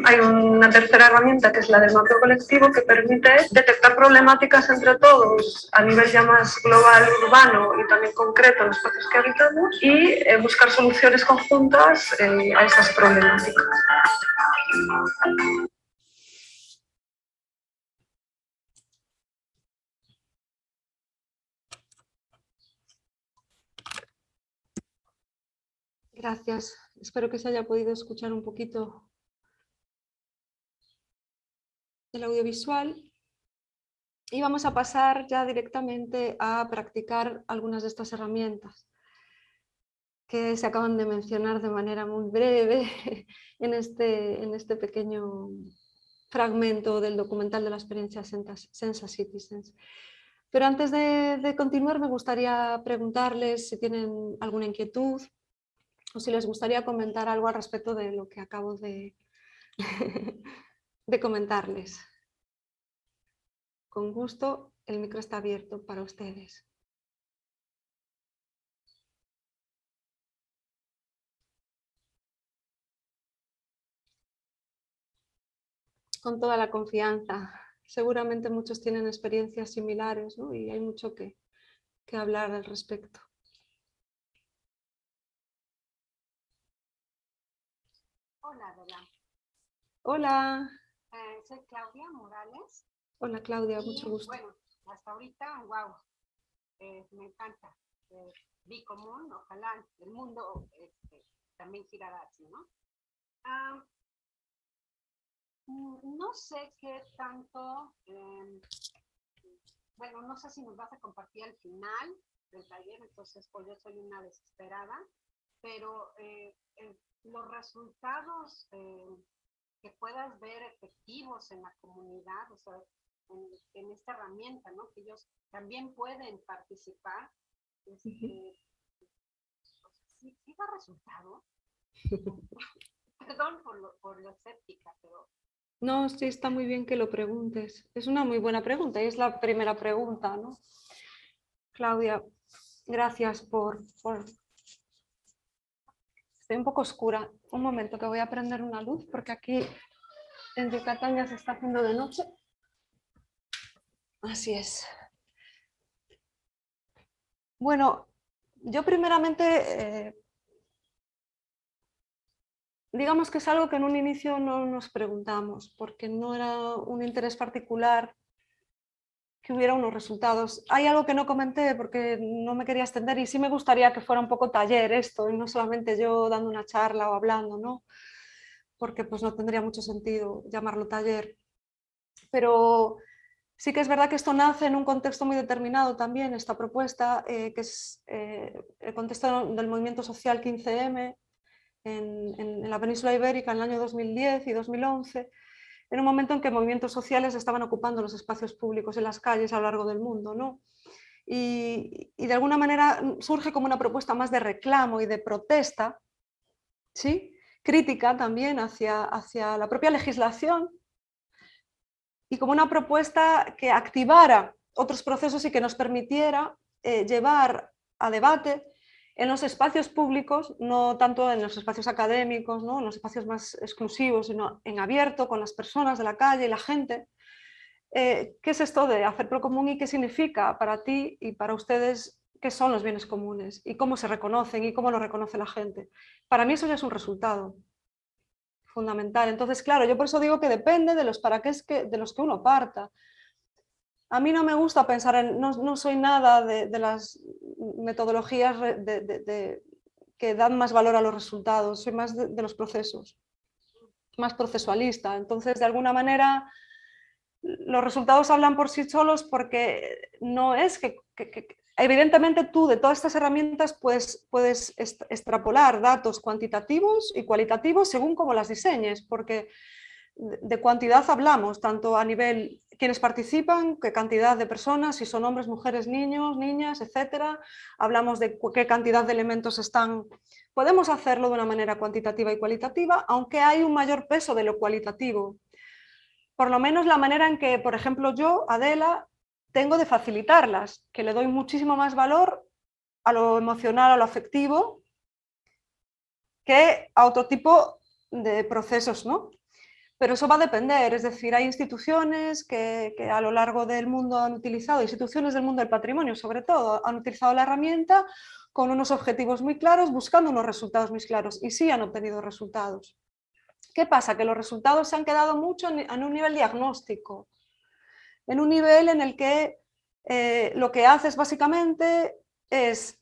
hay una tercera herramienta que es la del mapeo colectivo que permite detectar problemáticas entre todos a nivel ya más global, urbano y también concreto en los espacios que habitamos y eh, buscar soluciones conjuntas eh, a esas problemáticas. Gracias. Espero que se haya podido escuchar un poquito el audiovisual. Y vamos a pasar ya directamente a practicar algunas de estas herramientas que se acaban de mencionar de manera muy breve en este, en este pequeño fragmento del documental de la experiencia Sensa Citizens. Pero antes de, de continuar me gustaría preguntarles si tienen alguna inquietud o si les gustaría comentar algo al respecto de lo que acabo de, comentarles. Con gusto, el micro está abierto para ustedes. Con toda la confianza. Seguramente muchos tienen experiencias similares y hay mucho que hablar al respecto. Hola. Eh, soy Claudia Morales. Hola, Claudia, mucho gusto. Bueno, hasta ahorita, wow, eh, me encanta. Eh, común, ojalá el mundo este, también girara así, ¿no? Ah, mm, no sé qué tanto, em, bueno, no sé si nos vas a compartir al final del taller, entonces pues yo soy una desesperada pero eh, eh, los resultados que puedas ver efectivos en la comunidad, o sea, en, en esta herramienta, ¿no? Que ellos también pueden participar. Este, sí, sí da resultado. Perdón por lo, por lo escéptica, pero No, sí, está muy bien que lo preguntes. Es una muy buena pregunta y es la primera pregunta, ¿no? Claudia, gracias por, por... Estoy un poco oscura. Un momento que voy a prender una luz porque aquí en Yucatán se está haciendo de noche. Así es. Bueno, yo primeramente eh, digamos que es algo que en un inicio no nos preguntamos, porque no era un interés particular que hubiera unos resultados. Hay algo que no comenté porque no me quería extender y sí me gustaría que fuera un poco taller esto, y no solamente yo dando una charla o hablando, ¿no? porque pues no tendría mucho sentido llamarlo taller. Pero sí que es verdad que esto nace en un contexto muy determinado también, esta propuesta, eh, que es eh, el contexto del movimiento social 15M, en, la península ibérica en el año 2010 y 2011, en un momento en que movimientos sociales estaban ocupando los espacios públicos en las calles a lo largo del mundo. ¿no? Y, de alguna manera surge como una propuesta más de reclamo y de protesta, ¿sí? crítica también hacia, hacia la propia legislación y como una propuesta que activara otros procesos y que nos permitiera eh, llevar a debate en los espacios públicos, no tanto en los espacios académicos, ¿no? en los espacios más exclusivos, sino en abierto, con las personas de la calle y la gente. Eh, ¿Qué es esto de hacer pro común y qué significa para ti y para ustedes qué son los bienes comunes y cómo se reconocen y cómo lo reconoce la gente? Para mí eso ya es un resultado fundamental. Entonces, claro, yo por eso digo que depende de los para qué es que, de los que uno parta. A mí no me gusta pensar en, no, soy nada de, las metodologías que dan más valor a los resultados, soy más de, los procesos, más procesualista. Entonces, de alguna manera, los resultados hablan por sí solos porque no es que, evidentemente tú de todas estas herramientas puedes, puedes extrapolar datos cuantitativos y cualitativos según cómo las diseñes, porque de cuantidad hablamos, tanto a nivel quienes participan, qué cantidad de personas, si son hombres, mujeres, niños, niñas, etcétera. Hablamos de qué cantidad de elementos están. Podemos hacerlo de una manera cuantitativa y cualitativa, aunque hay un mayor peso de lo cualitativo. Por lo menos la manera en que, por ejemplo, yo, Adela, tengo de facilitarlas, que le doy muchísimo más valor a lo emocional, a lo afectivo, que a otro tipo de procesos, ¿no? Pero eso va a depender, es decir, hay instituciones que, a lo largo del mundo han utilizado, instituciones del mundo del patrimonio sobre todo, han utilizado la herramienta con unos objetivos muy claros, buscando unos resultados muy claros y sí han obtenido resultados. ¿Qué pasa? Que los resultados se han quedado mucho en, un nivel diagnóstico, en un nivel en el que eh, lo que haces básicamente es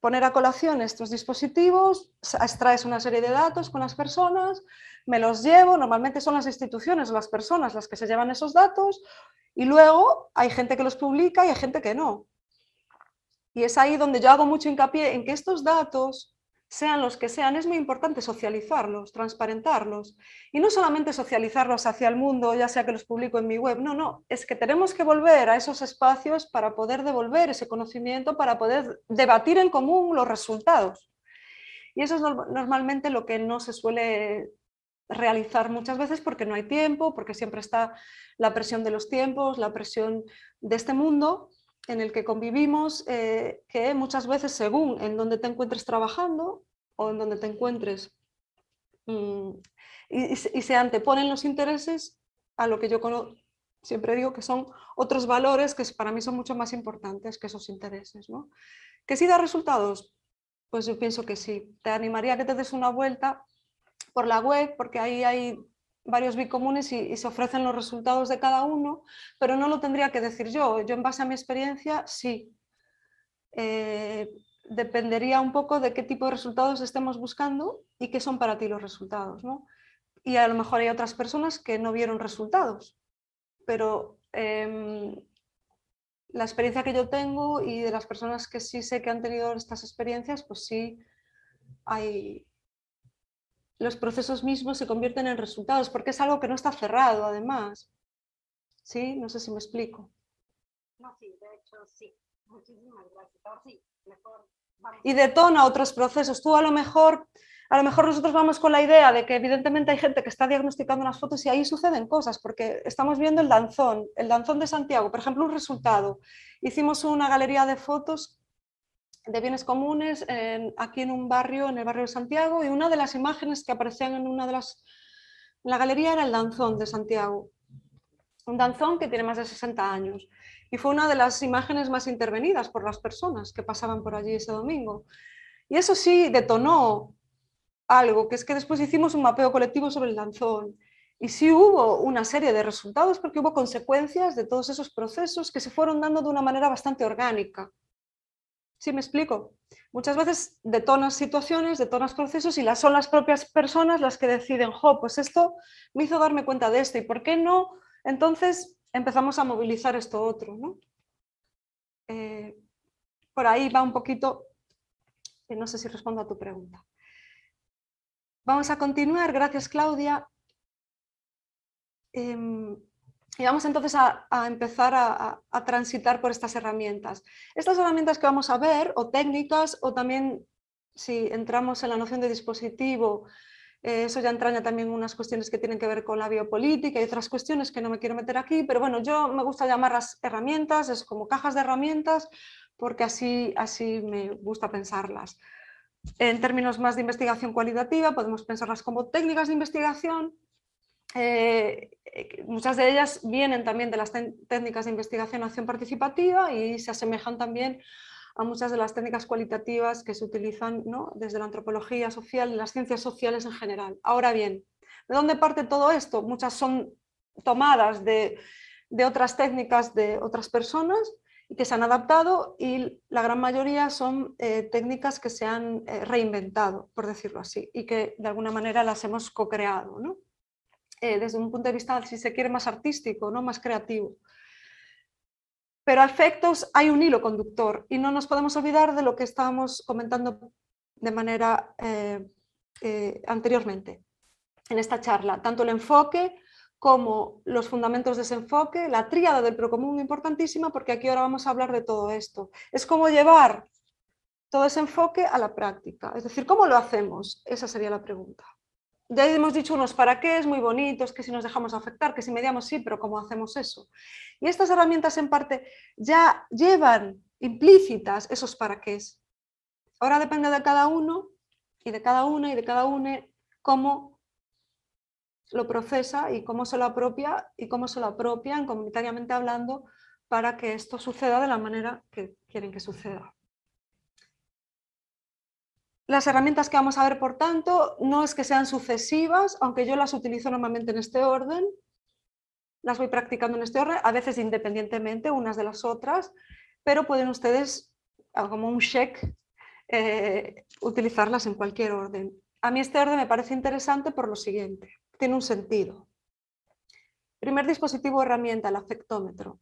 poner a colación estos dispositivos, extraes una serie de datos con las personas, me los llevo, normalmente son las instituciones las personas las que se llevan esos datos y luego hay gente que los publica y hay gente que no. Y es ahí donde yo hago mucho hincapié en que estos datos, sean los que sean, es muy importante socializarlos, transparentarlos. Y no solamente socializarlos hacia el mundo, ya sea que los publico en mi web, no, no, es que tenemos que volver a esos espacios para poder devolver ese conocimiento, para poder debatir en común los resultados. Y eso es normalmente lo que no se suele realizar muchas veces porque no hay tiempo, porque siempre está la presión de los tiempos, la presión de este mundo en el que convivimos, eh, que muchas veces según en donde te encuentres trabajando o en donde te encuentres mm, y, se anteponen los intereses a lo que yo siempre digo que son otros valores que para mí son mucho más importantes que esos intereses. ¿no? ¿Que sí da resultados? Pues yo pienso que sí. Te animaría a que te des una vuelta por la web, porque ahí hay varios bicomunes y, y se ofrecen los resultados de cada uno, pero no lo tendría que decir yo. Yo en base a mi experiencia, sí. Eh, dependería un poco de qué tipo de resultados estemos buscando y qué son para ti los resultados. ¿no? Y a lo mejor hay otras personas que no vieron resultados, pero em, la experiencia que yo tengo y de las personas que sí sé que han tenido estas experiencias, pues sí hay, los procesos mismos se convierten en resultados, porque es algo que no está cerrado además. ¿Sí? No sé si me explico. No, sí, de hecho sí. Muchísimas gracias. Ahora sí, mejor vamos. Y detona otros procesos. Tú a lo mejor, a lo mejor nosotros vamos con la idea de que evidentemente hay gente que está diagnosticando las fotos y ahí suceden cosas, porque estamos viendo el danzón, el danzón de Santiago, por ejemplo, un resultado. Hicimos una galería de fotos de bienes comunes aquí en un barrio, en el barrio de Santiago, y una de las imágenes que aparecían en una de las... En la galería era el danzón de Santiago, un danzón que tiene más de 60 años, y fue una de las imágenes más intervenidas por las personas que pasaban por allí ese domingo. Y eso sí detonó algo, que es que después hicimos un mapeo colectivo sobre el danzón, y sí hubo una serie de resultados porque hubo consecuencias de todos esos procesos que se fueron dando de una manera bastante orgánica. ¿Sí me explico? Muchas veces detonas situaciones, detonas procesos y las, son las propias personas las que deciden, jo, pues esto me hizo darme cuenta de esto y por qué no, entonces empezamos a movilizar esto otro. ¿no? Eh, por ahí va un poquito, no sé si respondo a tu pregunta. Vamos a continuar, gracias Claudia. Em, y vamos entonces a, empezar a, transitar por estas herramientas. Estas herramientas que vamos a ver, o técnicas, o también si entramos en la noción de dispositivo, eh, eso ya entraña también unas cuestiones que tienen que ver con la biopolítica y otras cuestiones que no me quiero meter aquí, pero bueno, yo me gusta llamarlas herramientas, es como cajas de herramientas, porque así, así me gusta pensarlas. En términos más de investigación cualitativa, podemos pensarlas como técnicas de investigación, eh, muchas de ellas vienen también de las técnicas de investigación acción participativa y se asemejan también a muchas de las técnicas cualitativas que se utilizan desde la antropología social y las ciencias sociales en general. Ahora bien, ¿de dónde parte todo esto? Muchas son tomadas de, otras técnicas de otras personas y que se han adaptado y la gran mayoría son eh, técnicas que se han eh, reinventado, por decirlo así, y que de alguna manera las hemos co-creado. ¿no? Eh, desde un punto de vista, si se quiere, más artístico, ¿no? más creativo. Pero a efectos hay un hilo conductor y no nos podemos olvidar de lo que estábamos comentando de manera eh, eh, anteriormente en esta charla. Tanto el enfoque como los fundamentos de ese enfoque, la tríada del procomún importantísima porque aquí ahora vamos a hablar de todo esto. Es como llevar todo ese enfoque a la práctica, es decir, ¿cómo lo hacemos? Esa sería la pregunta ya hemos dicho unos para qué, es muy bonitos, que si nos dejamos afectar, que si mediamos sí, pero ¿cómo hacemos eso? Y estas herramientas en parte ya llevan implícitas esos para qué. Ahora depende de cada uno y de cada una y de cada una cómo lo procesa y cómo se lo apropia y cómo se lo apropian comunitariamente hablando para que esto suceda de la manera que quieren que suceda. Las herramientas que vamos a ver, por tanto, no es que sean sucesivas, aunque yo las utilizo normalmente en este orden, las voy practicando en este orden, a veces independientemente unas de las otras, pero pueden ustedes, ah, como un check, eh, utilizarlas en cualquier orden. A mí este orden me parece interesante por lo siguiente, tiene un sentido. Primer dispositivo herramienta, el afectómetro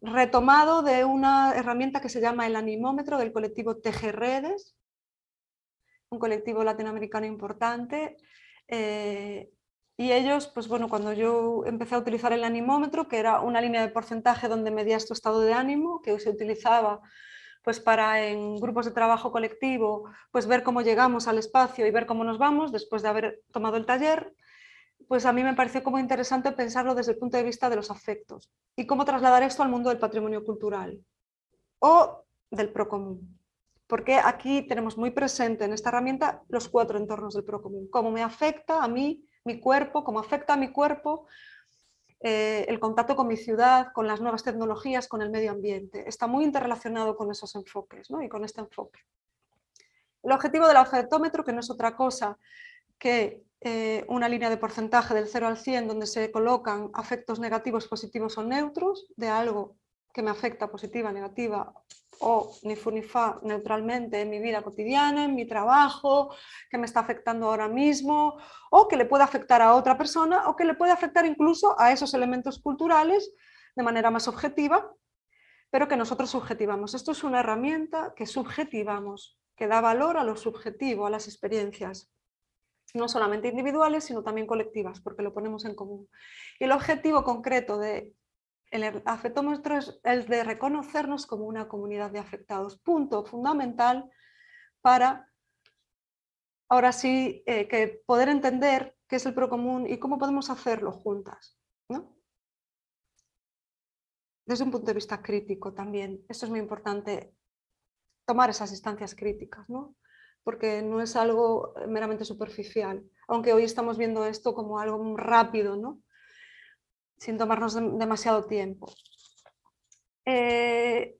retomado de una herramienta que se llama el animómetro del colectivo Tejerredes, un colectivo latinoamericano importante. Eh, y ellos, pues bueno, cuando yo empecé a utilizar el animómetro, que era una línea de porcentaje donde medías tu estado de ánimo, que se utilizaba pues para en grupos de trabajo colectivo, pues ver cómo llegamos al espacio y ver cómo nos vamos después de haber tomado el taller, pues a mí me pareció como interesante pensarlo desde el punto de vista de los afectos y cómo trasladar esto al mundo del patrimonio cultural o del procomún. Porque aquí tenemos muy presente en esta herramienta los cuatro entornos del procomún. Cómo me afecta a mí, mi cuerpo, cómo afecta a mi cuerpo, eh, el contacto con mi ciudad, con las nuevas tecnologías, con el medio ambiente. Está muy interrelacionado con esos enfoques ¿no? y con este enfoque. El objetivo del afectómetro, que no es otra cosa que eh, una línea de porcentaje del 0 al 100 donde se colocan afectos negativos, positivos o neutros de algo que me afecta positiva, negativa o ni fu ni fa neutralmente en mi vida cotidiana, en mi trabajo, que me está afectando ahora mismo o que le puede afectar a otra persona o que le puede afectar incluso a esos elementos culturales de manera más objetiva, pero que nosotros subjetivamos. Esto es una herramienta que subjetivamos, que da valor a lo subjetivo, a las experiencias, no solamente individuales, sino también colectivas, porque lo ponemos en común. Y el objetivo concreto del el afectómetro es el de reconocernos como una comunidad de afectados, punto fundamental para ahora sí eh, que poder entender qué es el procomún y cómo podemos hacerlo juntas. Desde un punto de vista crítico también, esto es muy importante, tomar esas instancias críticas, ¿no? Porque no es algo meramente superficial, aunque hoy estamos viendo esto como algo rápido, ¿no? sin tomarnos demasiado tiempo. Eh,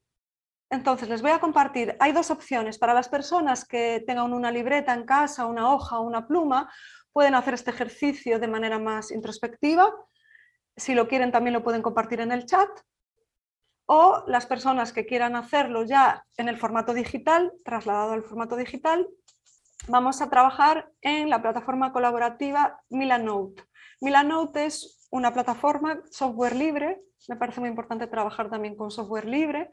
entonces, les voy a compartir, hay dos opciones. Para las personas que tengan una libreta en casa, una hoja o una pluma, pueden hacer este ejercicio de manera más introspectiva. Si lo quieren también lo pueden compartir en el chat. O las personas que quieran hacerlo ya en el formato digital, trasladado al formato digital, vamos a trabajar en la plataforma colaborativa Milanote. Milanote es una plataforma software libre, me parece muy importante trabajar también con software libre,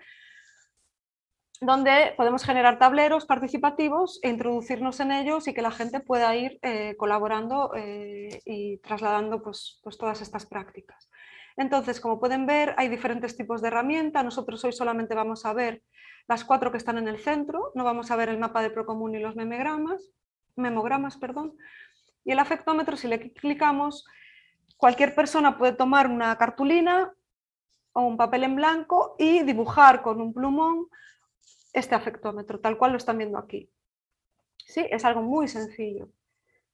donde podemos generar tableros participativos e introducirnos en ellos y que la gente pueda ir eh, colaborando eh, y trasladando pues, pues, todas estas prácticas. Entonces, como pueden ver, hay diferentes tipos de herramientas. Nosotros hoy solamente vamos a ver las cuatro que están en el centro, no vamos a ver el mapa de Procomún y los memogramas, memogramas perdón. y el afectómetro, si le clicamos, cualquier persona puede tomar una cartulina o un papel en blanco y dibujar con un plumón este afectómetro, tal cual lo están viendo aquí. ¿Sí? Es algo muy sencillo.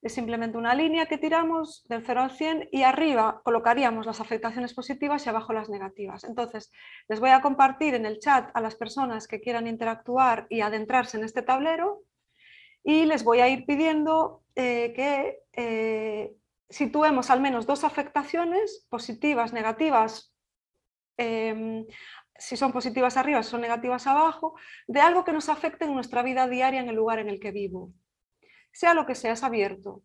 Es simplemente una línea que tiramos del 0 al 100 y arriba colocaríamos las afectaciones positivas y abajo las negativas. Entonces, les voy a compartir en el chat a las personas que quieran interactuar y adentrarse en este tablero y les voy a ir pidiendo eh, que eh, situemos al menos dos afectaciones positivas, negativas, em, si son positivas arriba, si son negativas abajo, de algo que nos afecte en nuestra vida diaria en el lugar en el que vivo. Sea lo que sea, es abierto.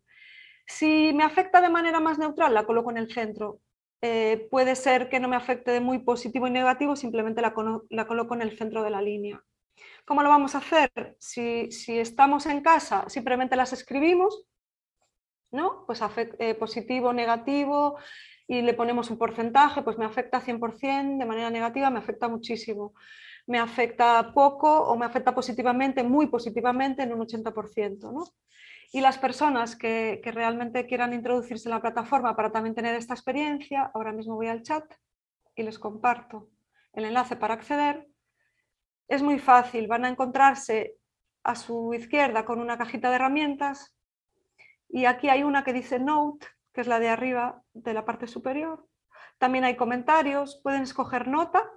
Si me afecta de manera más neutral, la coloco en el centro. Eh, puede ser que no me afecte de muy positivo y negativo, simplemente la, coloco en el centro de la línea. ¿Cómo lo vamos a hacer? Si, si estamos en casa, simplemente las escribimos, ¿no? Pues eh, positivo, negativo, y le ponemos un porcentaje, pues me afecta 100% de manera negativa, me afecta muchísimo. Me afecta poco o me afecta positivamente, muy positivamente en un 80%. ¿no? Y las personas que, realmente quieran introducirse en la plataforma para también tener esta experiencia, ahora mismo voy al chat y les comparto el enlace para acceder. Es muy fácil, van a encontrarse a su izquierda con una cajita de herramientas y aquí hay una que dice Note que es la de arriba de la parte superior. También hay comentarios, pueden escoger nota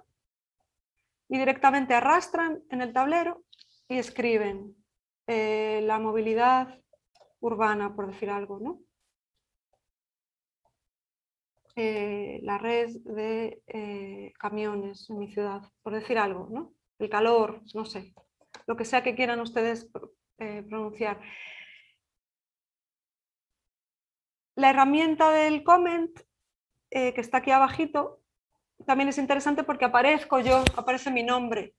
y directamente arrastran en el tablero y escriben eh, la movilidad urbana, por decir algo, ¿no? Eh, la red de eh, camiones en mi ciudad, por decir algo, ¿no? El calor, no sé, lo que sea que quieran ustedes pronunciar. La herramienta del comment, que está aquí abajito, también es interesante porque aparezco yo, aparece mi nombre.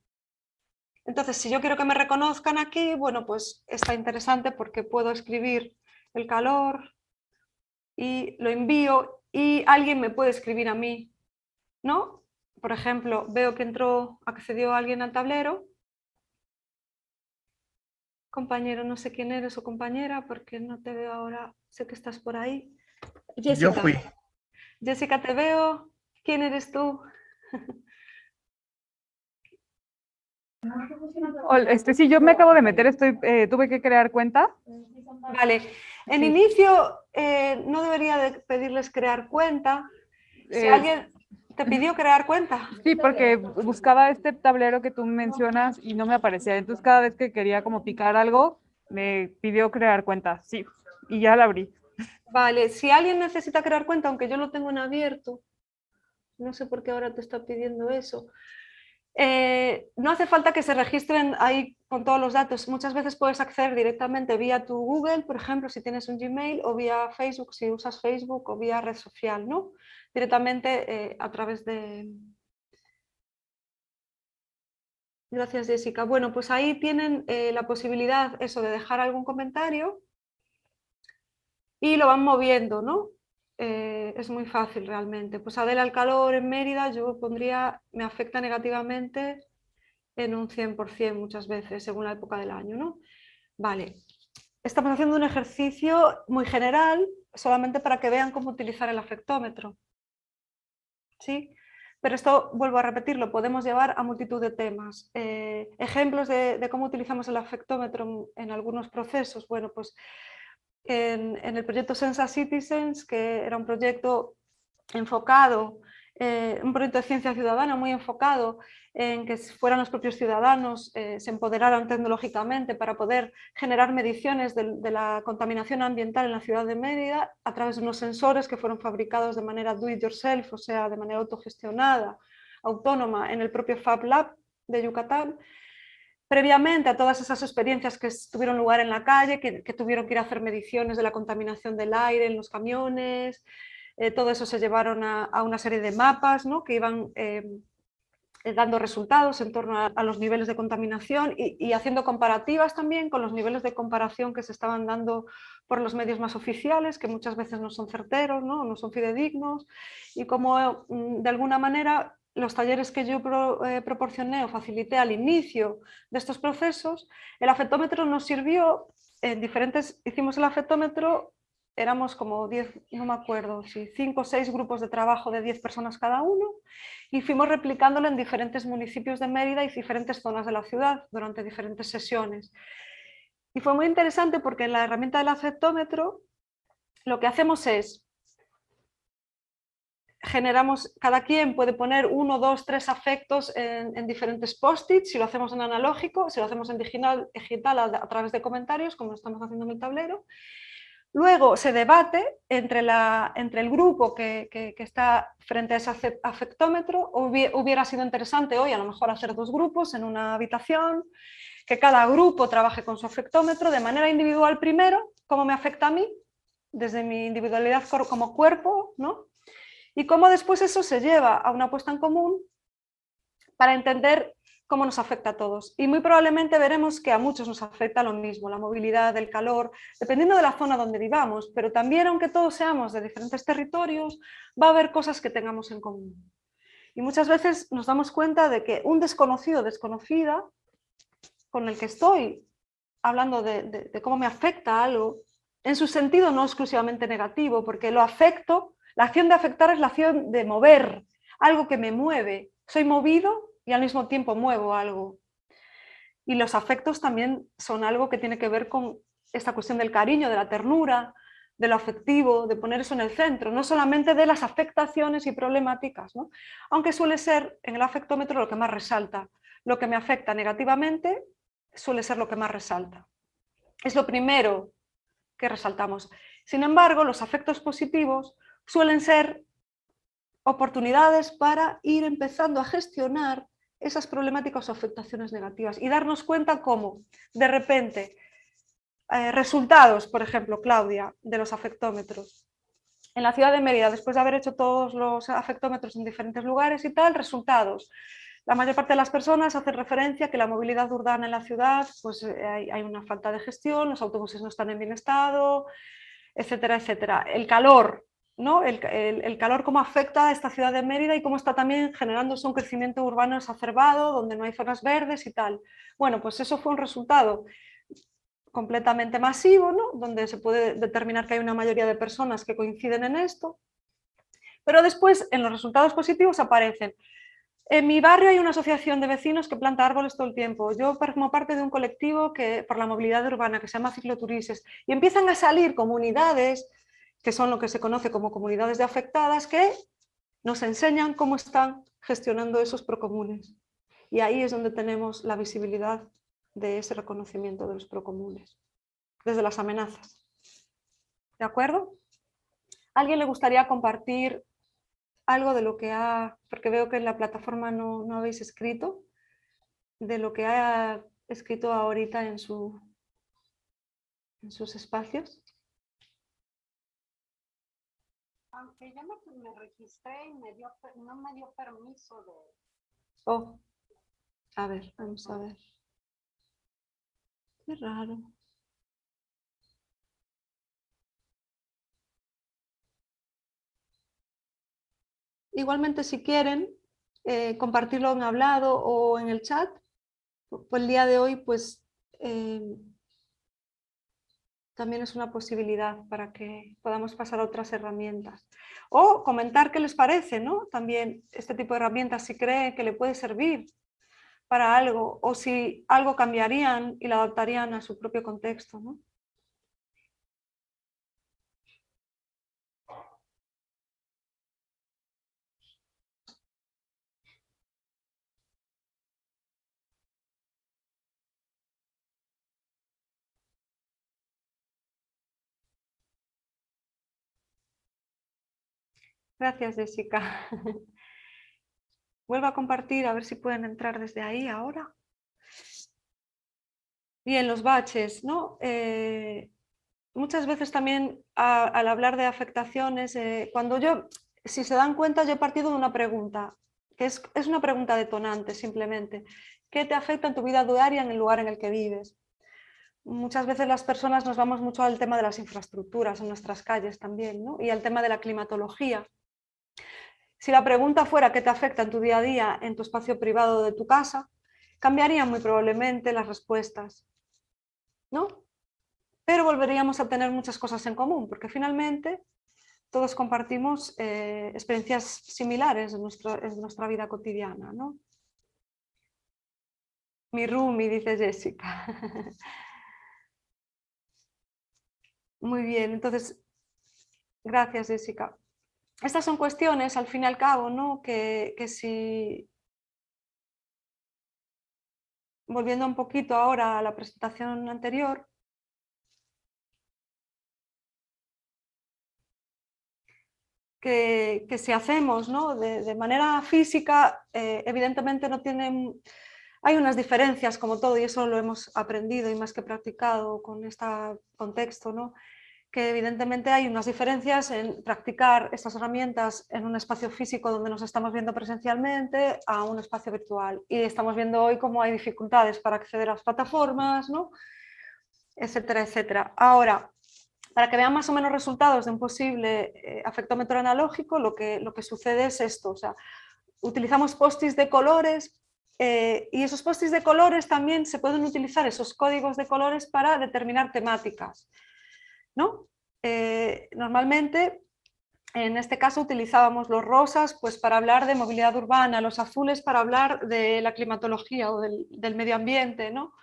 Entonces, si yo quiero que me reconozcan aquí, bueno, pues está interesante porque puedo escribir el calor y lo envío y alguien me puede escribir a mí, ¿no? Por ejemplo, veo que entró, accedió alguien al tablero. Compañero, no sé quién eres o compañera porque no te veo ahora sé que estás por ahí. Jessica. Yo fui. Jessica, te veo. ¿Quién eres tú? Este, sí, yo me acabo de meter, estoy, eh, tuve que crear cuenta. Vale, en inicio eh, no debería de pedirles crear cuenta. Si eh, alguien te pidió crear cuenta. Sí, porque buscaba este tablero que tú mencionas y no me aparecía. Entonces cada vez que quería como picar algo, me pidió crear cuenta. Sí, y ya la abrí. Vale, si alguien necesita crear cuenta, aunque yo lo tengo en abierto, no sé por qué ahora te está pidiendo eso, eh, no hace falta que se registren ahí con todos los datos. Muchas veces puedes acceder directamente vía tu Google, por ejemplo, si tienes un Gmail, o vía Facebook, si usas Facebook, o vía red social, ¿no? Directamente eh, a través de, Gracias, Jessica. Bueno, pues ahí tienen eh, la posibilidad eso de dejar algún comentario y lo van moviendo, ¿no? Eh, es muy fácil realmente. Pues Adela, el calor en Mérida yo pondría, me afecta negativamente en un 100% muchas veces, según la época del año, ¿no? Vale, estamos haciendo un ejercicio muy general, solamente para que vean cómo utilizar el afectómetro. ¿Sí? Pero esto, vuelvo a repetir, lo podemos llevar a multitud de temas. Eh, ejemplos de, de, cómo utilizamos el afectómetro en, en algunos procesos. Bueno, pues en, el proyecto Sensa Citizens, que era un proyecto enfocado, eh, un proyecto de ciencia ciudadana muy enfocado en que fueran los propios ciudadanos, eh, se empoderaran tecnológicamente para poder generar mediciones de, de, la contaminación ambiental en la ciudad de Mérida a través de unos sensores que fueron fabricados de manera do it yourself, o sea, de manera autogestionada, autónoma, en el propio Fab Lab de Yucatán. Previamente a todas esas experiencias que tuvieron lugar en la calle, que, tuvieron que ir a hacer mediciones de la contaminación del aire en los camiones, eh, todo eso se llevaron a, una serie de mapas ¿no? que iban eh, eh, dando resultados en torno a, a los niveles de contaminación y, y, haciendo comparativas también con los niveles de comparación que se estaban dando por los medios más oficiales, que muchas veces no son certeros, no, no son fidedignos, y como mm, de alguna manera los talleres que yo eh, proporcioné o facilité al inicio de estos procesos, el afectómetro nos sirvió en diferentes, hicimos el afectómetro, éramos como 10, no me acuerdo, si 5 o 6 grupos de trabajo de 10 personas cada uno, y fuimos replicándolo en diferentes municipios de Mérida y diferentes zonas de la ciudad durante diferentes sesiones. Y fue muy interesante porque en la herramienta del afectómetro lo que hacemos es, generamos, cada quien puede poner uno, dos, tres afectos en, en diferentes post-its, si lo hacemos en analógico, si lo hacemos en digital, digital a, a, través de comentarios, como estamos haciendo en el tablero. Luego se debate entre, la, entre el grupo que, que, que, está frente a ese afectómetro, hubiera sido interesante hoy a lo mejor hacer dos grupos en una habitación, que cada grupo trabaje con su afectómetro de manera individual primero, cómo me afecta a mí, desde mi individualidad como cuerpo, ¿no? Y cómo después eso se lleva a una puesta en común para entender cómo nos afecta a todos. Y muy probablemente veremos que a muchos nos afecta lo mismo, la movilidad, el calor, dependiendo de la zona donde vivamos, pero también aunque todos seamos de diferentes territorios, va a haber cosas que tengamos en común. Y muchas veces nos damos cuenta de que un desconocido desconocida con el que estoy hablando de, de cómo me afecta algo, en su sentido no exclusivamente negativo, porque lo afecto la acción de afectar es la acción de mover, algo que me mueve. Soy movido y al mismo tiempo muevo algo. Y los afectos también son algo que tiene que ver con esta cuestión del cariño, de la ternura, de lo afectivo, de poner eso en el centro, no solamente de las afectaciones y problemáticas, ¿no? aunque suele ser en el afectómetro lo que más resalta. Lo que me afecta negativamente suele ser lo que más resalta. Es lo primero que resaltamos. Sin embargo, los afectos positivos suelen ser oportunidades para ir empezando a gestionar esas problemáticas o afectaciones negativas y darnos cuenta cómo, de repente, eh, resultados, por ejemplo, Claudia, de los afectómetros. En la ciudad de Mérida, después de haber hecho todos los afectómetros en diferentes lugares y tal, resultados. La mayor parte de las personas hacen referencia a que la movilidad urbana en la ciudad, pues eh, hay, hay una falta de gestión, los autobuses no están en bien estado, etcétera, etcétera. El calor, ¿no? El, calor cómo afecta a esta ciudad de Mérida y cómo está también generándose un crecimiento urbano exacerbado, donde no hay zonas verdes y tal. Bueno, pues eso fue un resultado completamente masivo, ¿no? donde se puede determinar que hay una mayoría de personas que coinciden en esto, pero después en los resultados positivos aparecen en mi barrio hay una asociación de vecinos que planta árboles todo el tiempo. Yo formo parte de un colectivo que, por la movilidad urbana que se llama Cicloturises y empiezan a salir comunidades que son lo que se conoce como comunidades de afectadas, que nos enseñan cómo están gestionando esos procomunes. Y ahí es donde tenemos la visibilidad de ese reconocimiento de los procomunes, desde las amenazas. ¿De acuerdo? ¿A alguien le gustaría compartir algo de lo que ha, porque veo que en la plataforma no, no habéis escrito, de lo que ha escrito ahorita en, su, en sus espacios? Aunque yo me, registré y me dio, no me dio permiso de... Oh. A ver, vamos a ver. Qué raro. Igualmente, si quieren, eh, compartirlo en hablado o en el chat, pues el día de hoy, pues eh, también es una posibilidad para que podamos pasar a otras herramientas. O comentar qué les parece, ¿no? También este tipo de herramientas, si creen que le puede servir para algo o si algo cambiarían y lo adaptarían a su propio contexto, ¿no? Gracias, Jessica. Vuelvo a compartir, a ver si pueden entrar desde ahí ahora. Bien, los baches, ¿no? Eh, muchas veces también al hablar de afectaciones, eh, cuando yo, si se dan cuenta, yo he partido de una pregunta, que es, es una pregunta detonante simplemente. ¿Qué te afecta en tu vida diaria en el lugar en el que vives? Muchas veces las personas nos vamos mucho al tema de las infraestructuras en nuestras calles también, ¿no? y al tema de la climatología. Si la pregunta fuera qué te afecta en tu día a día, en tu espacio privado de tu casa, cambiarían muy probablemente las respuestas. ¿no? Pero volveríamos a tener muchas cosas en común, porque finalmente todos compartimos eh, experiencias similares en, nuestra vida cotidiana. ¿no? Mi roomie, dice Jessica. Muy bien, entonces, gracias Jessica estas son cuestiones, al fin y al cabo, ¿no? que, si... Volviendo un poquito ahora a la presentación anterior, que, si hacemos ¿no? de, manera física, eh, evidentemente no tienen... Hay unas diferencias como todo y eso lo hemos aprendido y más que practicado con este contexto, ¿no? Que evidentemente hay unas diferencias en practicar estas herramientas en un espacio físico donde nos estamos viendo presencialmente a un espacio virtual. Y estamos viendo hoy cómo hay dificultades para acceder a las plataformas, ¿no? etcétera, etcétera. Ahora, para que vean más o menos resultados de un posible eh, afectómetro analógico, lo que, lo que sucede es esto. O sea, utilizamos postis de colores eh, y esos postis de colores también se pueden utilizar, esos códigos de colores, para determinar temáticas. ¿No? Eh, normalmente, en este caso, utilizábamos los rosas pues, para hablar de movilidad urbana, los azules para hablar de la climatología o del, medio ambiente. ¿no?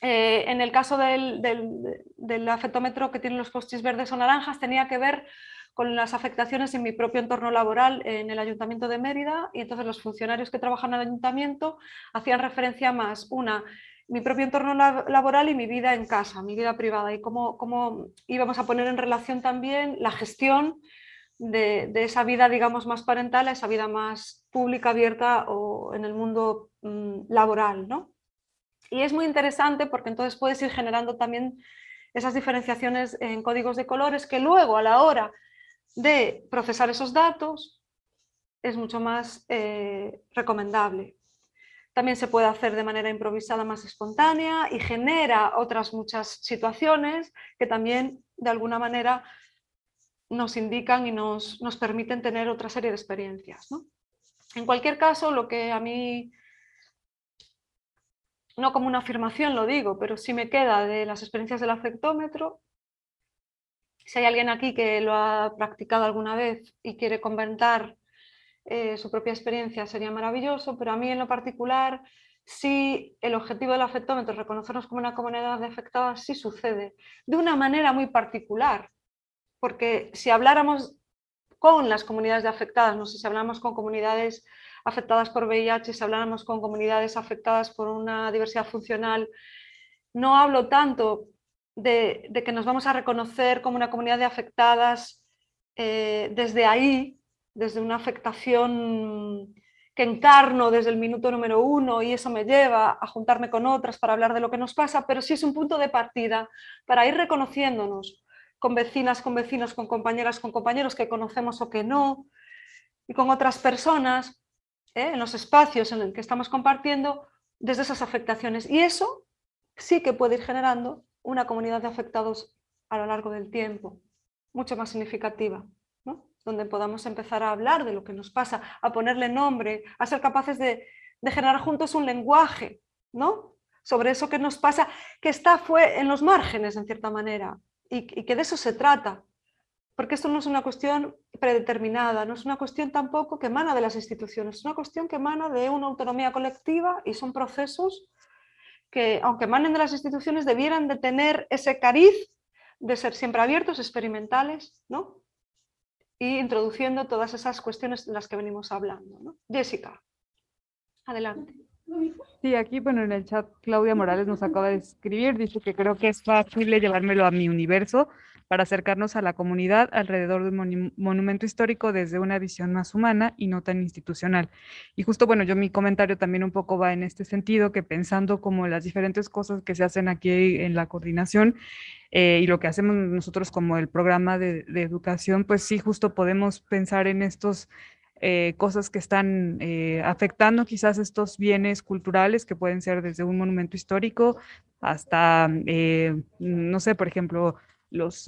Eh, en el caso del, del, afectómetro que tiene los postis verdes o naranjas, tenía que ver con las afectaciones en mi propio entorno laboral en el Ayuntamiento de Mérida y entonces los funcionarios que trabajan en el Ayuntamiento hacían referencia más, una, mi propio entorno laboral y mi vida en casa, mi vida privada y cómo, cómo íbamos a poner en relación también la gestión de, esa vida digamos más parental a esa vida más pública, abierta o en el mundo mm, laboral. ¿no? Y es muy interesante porque entonces puedes ir generando también esas diferenciaciones en códigos de colores que luego a la hora de procesar esos datos es mucho más eh, recomendable también se puede hacer de manera improvisada más espontánea y genera otras muchas situaciones que también de alguna manera nos indican y nos, permiten tener otra serie de experiencias. En cualquier caso, lo que a mí, no como una afirmación lo digo, pero sí me queda de las experiencias del afectómetro, si hay alguien aquí que lo ha practicado alguna vez y quiere comentar eh, su propia experiencia sería maravilloso, pero a mí en lo particular, si el objetivo del afectómetro es reconocernos como una comunidad de afectadas, sí sucede, de una manera muy particular, porque si habláramos con las comunidades de afectadas, no sé si habláramos con comunidades afectadas por VIH, si habláramos con comunidades afectadas por una diversidad funcional, no hablo tanto de, que nos vamos a reconocer como una comunidad de afectadas eh, desde ahí, desde una afectación que encarno desde el minuto número uno y eso me lleva a juntarme con otras para hablar de lo que nos pasa, pero sí es un punto de partida para ir reconociéndonos con vecinas, con vecinos, con compañeras, con compañeros que conocemos o que no, y con otras personas, ¿eh? en los espacios en los que estamos compartiendo desde esas afectaciones. Y eso sí que puede ir generando una comunidad de afectados a lo largo del tiempo, mucho más significativa, donde podamos empezar a hablar de lo que nos pasa, a ponerle nombre, a ser capaces de, generar juntos un lenguaje ¿no? sobre eso que nos pasa, que está fue en los márgenes en cierta manera, y, y que de eso se trata, porque esto no es una cuestión predeterminada, no es una cuestión tampoco que emana de las instituciones, es una cuestión que emana de una autonomía colectiva y son procesos que, aunque emanen de las instituciones, debieran de tener ese cariz de ser siempre abiertos, experimentales, ¿no? Y introduciendo todas esas cuestiones de las que venimos hablando. ¿no? Jessica, adelante. Sí, aquí, bueno, en el chat Claudia Morales nos acaba de escribir, dice que creo que es fácil llevármelo a mi universo, para acercarnos a la comunidad alrededor de un monumento histórico desde una visión más humana y no tan institucional. Y justo, bueno, yo mi comentario también un poco va en este sentido, que pensando como las diferentes cosas que se hacen aquí en la coordinación eh, y lo que hacemos nosotros como el programa de, educación, pues sí, justo podemos pensar en estos eh, cosas que están eh, afectando quizás estos bienes culturales que pueden ser desde un monumento histórico hasta, no sé, por ejemplo,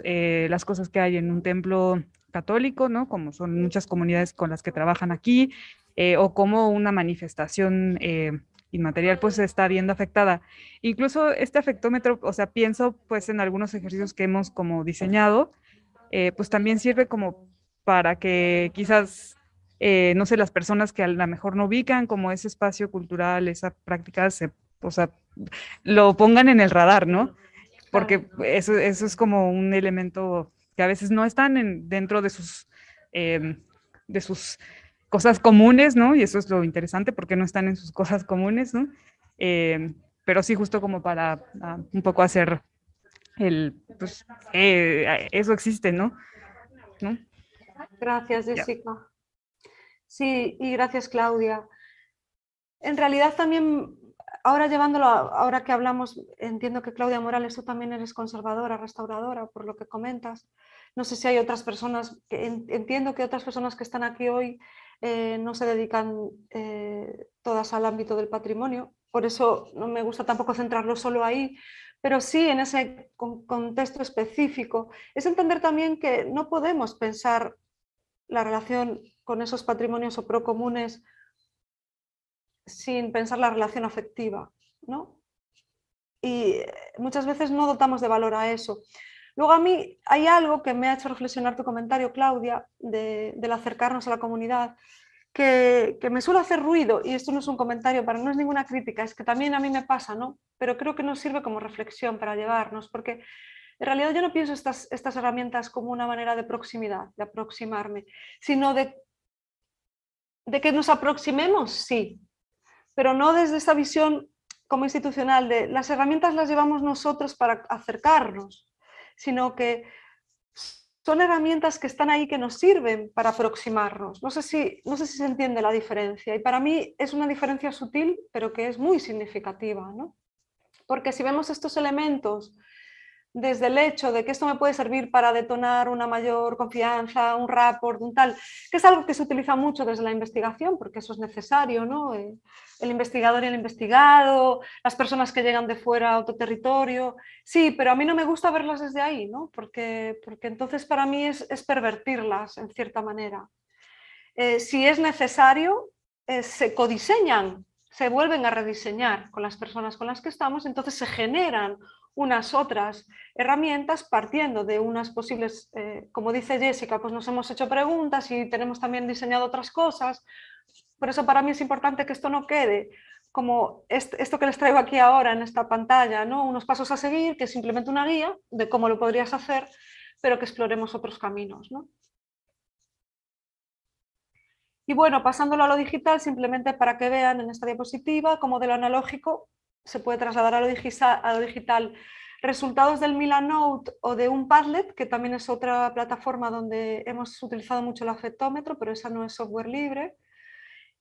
eh, las cosas que hay en un templo católico, ¿no? Como son muchas comunidades con las que trabajan aquí, eh, o como una manifestación eh, inmaterial pues está viendo afectada. Incluso este afectómetro, o sea, pienso pues en algunos ejercicios que hemos como diseñado, pues también sirve como para que quizás, no sé, las personas que a lo mejor no ubican como ese espacio cultural, esa práctica, se, o sea, lo pongan en el radar, ¿no? Porque eso, eso es como un elemento que a veces no están en, dentro de sus, em, de sus cosas comunes, ¿no? Y eso es lo interesante, porque no están en sus cosas comunes, ¿no? Em, pero sí, justo como para ah, un poco hacer el, pues, eh, eso existe, ¿no? Gracias, Jessica. Sí, y gracias, Claudia. En realidad también ahora llevándolo, ahora que hablamos, entiendo que Claudia Morales, tú también eres conservadora, restauradora, por lo que comentas. No sé si hay otras personas, entiendo que otras personas que están aquí hoy eh, no se dedican eh, todas al ámbito del patrimonio, por eso no me gusta tampoco centrarlo solo ahí, pero sí en ese contexto específico. Es entender también que no podemos pensar la relación con esos patrimonios o procomunes sin pensar la relación afectiva, ¿no? Y muchas veces no dotamos de valor a eso. Luego a mí hay algo que me ha hecho reflexionar tu comentario, Claudia, del acercarnos a la comunidad, que, me suele hacer ruido, y esto no es un comentario, para no es ninguna crítica, es que también a mí me pasa, ¿no? Pero creo que nos sirve como reflexión para llevarnos, porque en realidad yo no pienso estas, herramientas como una manera de proximidad, de aproximarme, sino de, de que nos aproximemos, sí, pero no desde esta visión como institucional de las herramientas las llevamos nosotros para acercarnos, sino que son herramientas que están ahí que nos sirven para aproximarnos. No sé, si, no sé si se entiende la diferencia y para mí es una diferencia sutil pero que es muy significativa. ¿no? Porque si vemos estos elementos desde el hecho de que esto me puede servir para detonar una mayor confianza, un rapport, un tal, que es algo que se utiliza mucho desde la investigación, porque eso es necesario, ¿no? Eh, el investigador y el investigado, las personas que llegan de fuera a otro territorio, sí, pero a mí no me gusta verlas desde ahí, ¿no? Porque, porque entonces para mí es, pervertirlas en cierta manera. Eh, si es necesario, eh, se codiseñan, se vuelven a rediseñar con las personas con las que estamos, entonces se generan unas otras herramientas partiendo de unas posibles, eh, como dice Jessica, pues nos hemos hecho preguntas y tenemos también diseñado otras cosas. Por eso para mí es importante que esto no quede como esto que les traigo aquí ahora en esta pantalla, ¿no? unos pasos a seguir, que es simplemente una guía de cómo lo podrías hacer, pero que exploremos otros caminos. ¿no? Y bueno, pasándolo a lo digital, simplemente para que vean en esta diapositiva cómo de lo analógico se puede trasladar a lo, digital, resultados del Milanote o de un Padlet, que también es otra plataforma donde hemos utilizado mucho el afectómetro, pero esa no es software libre,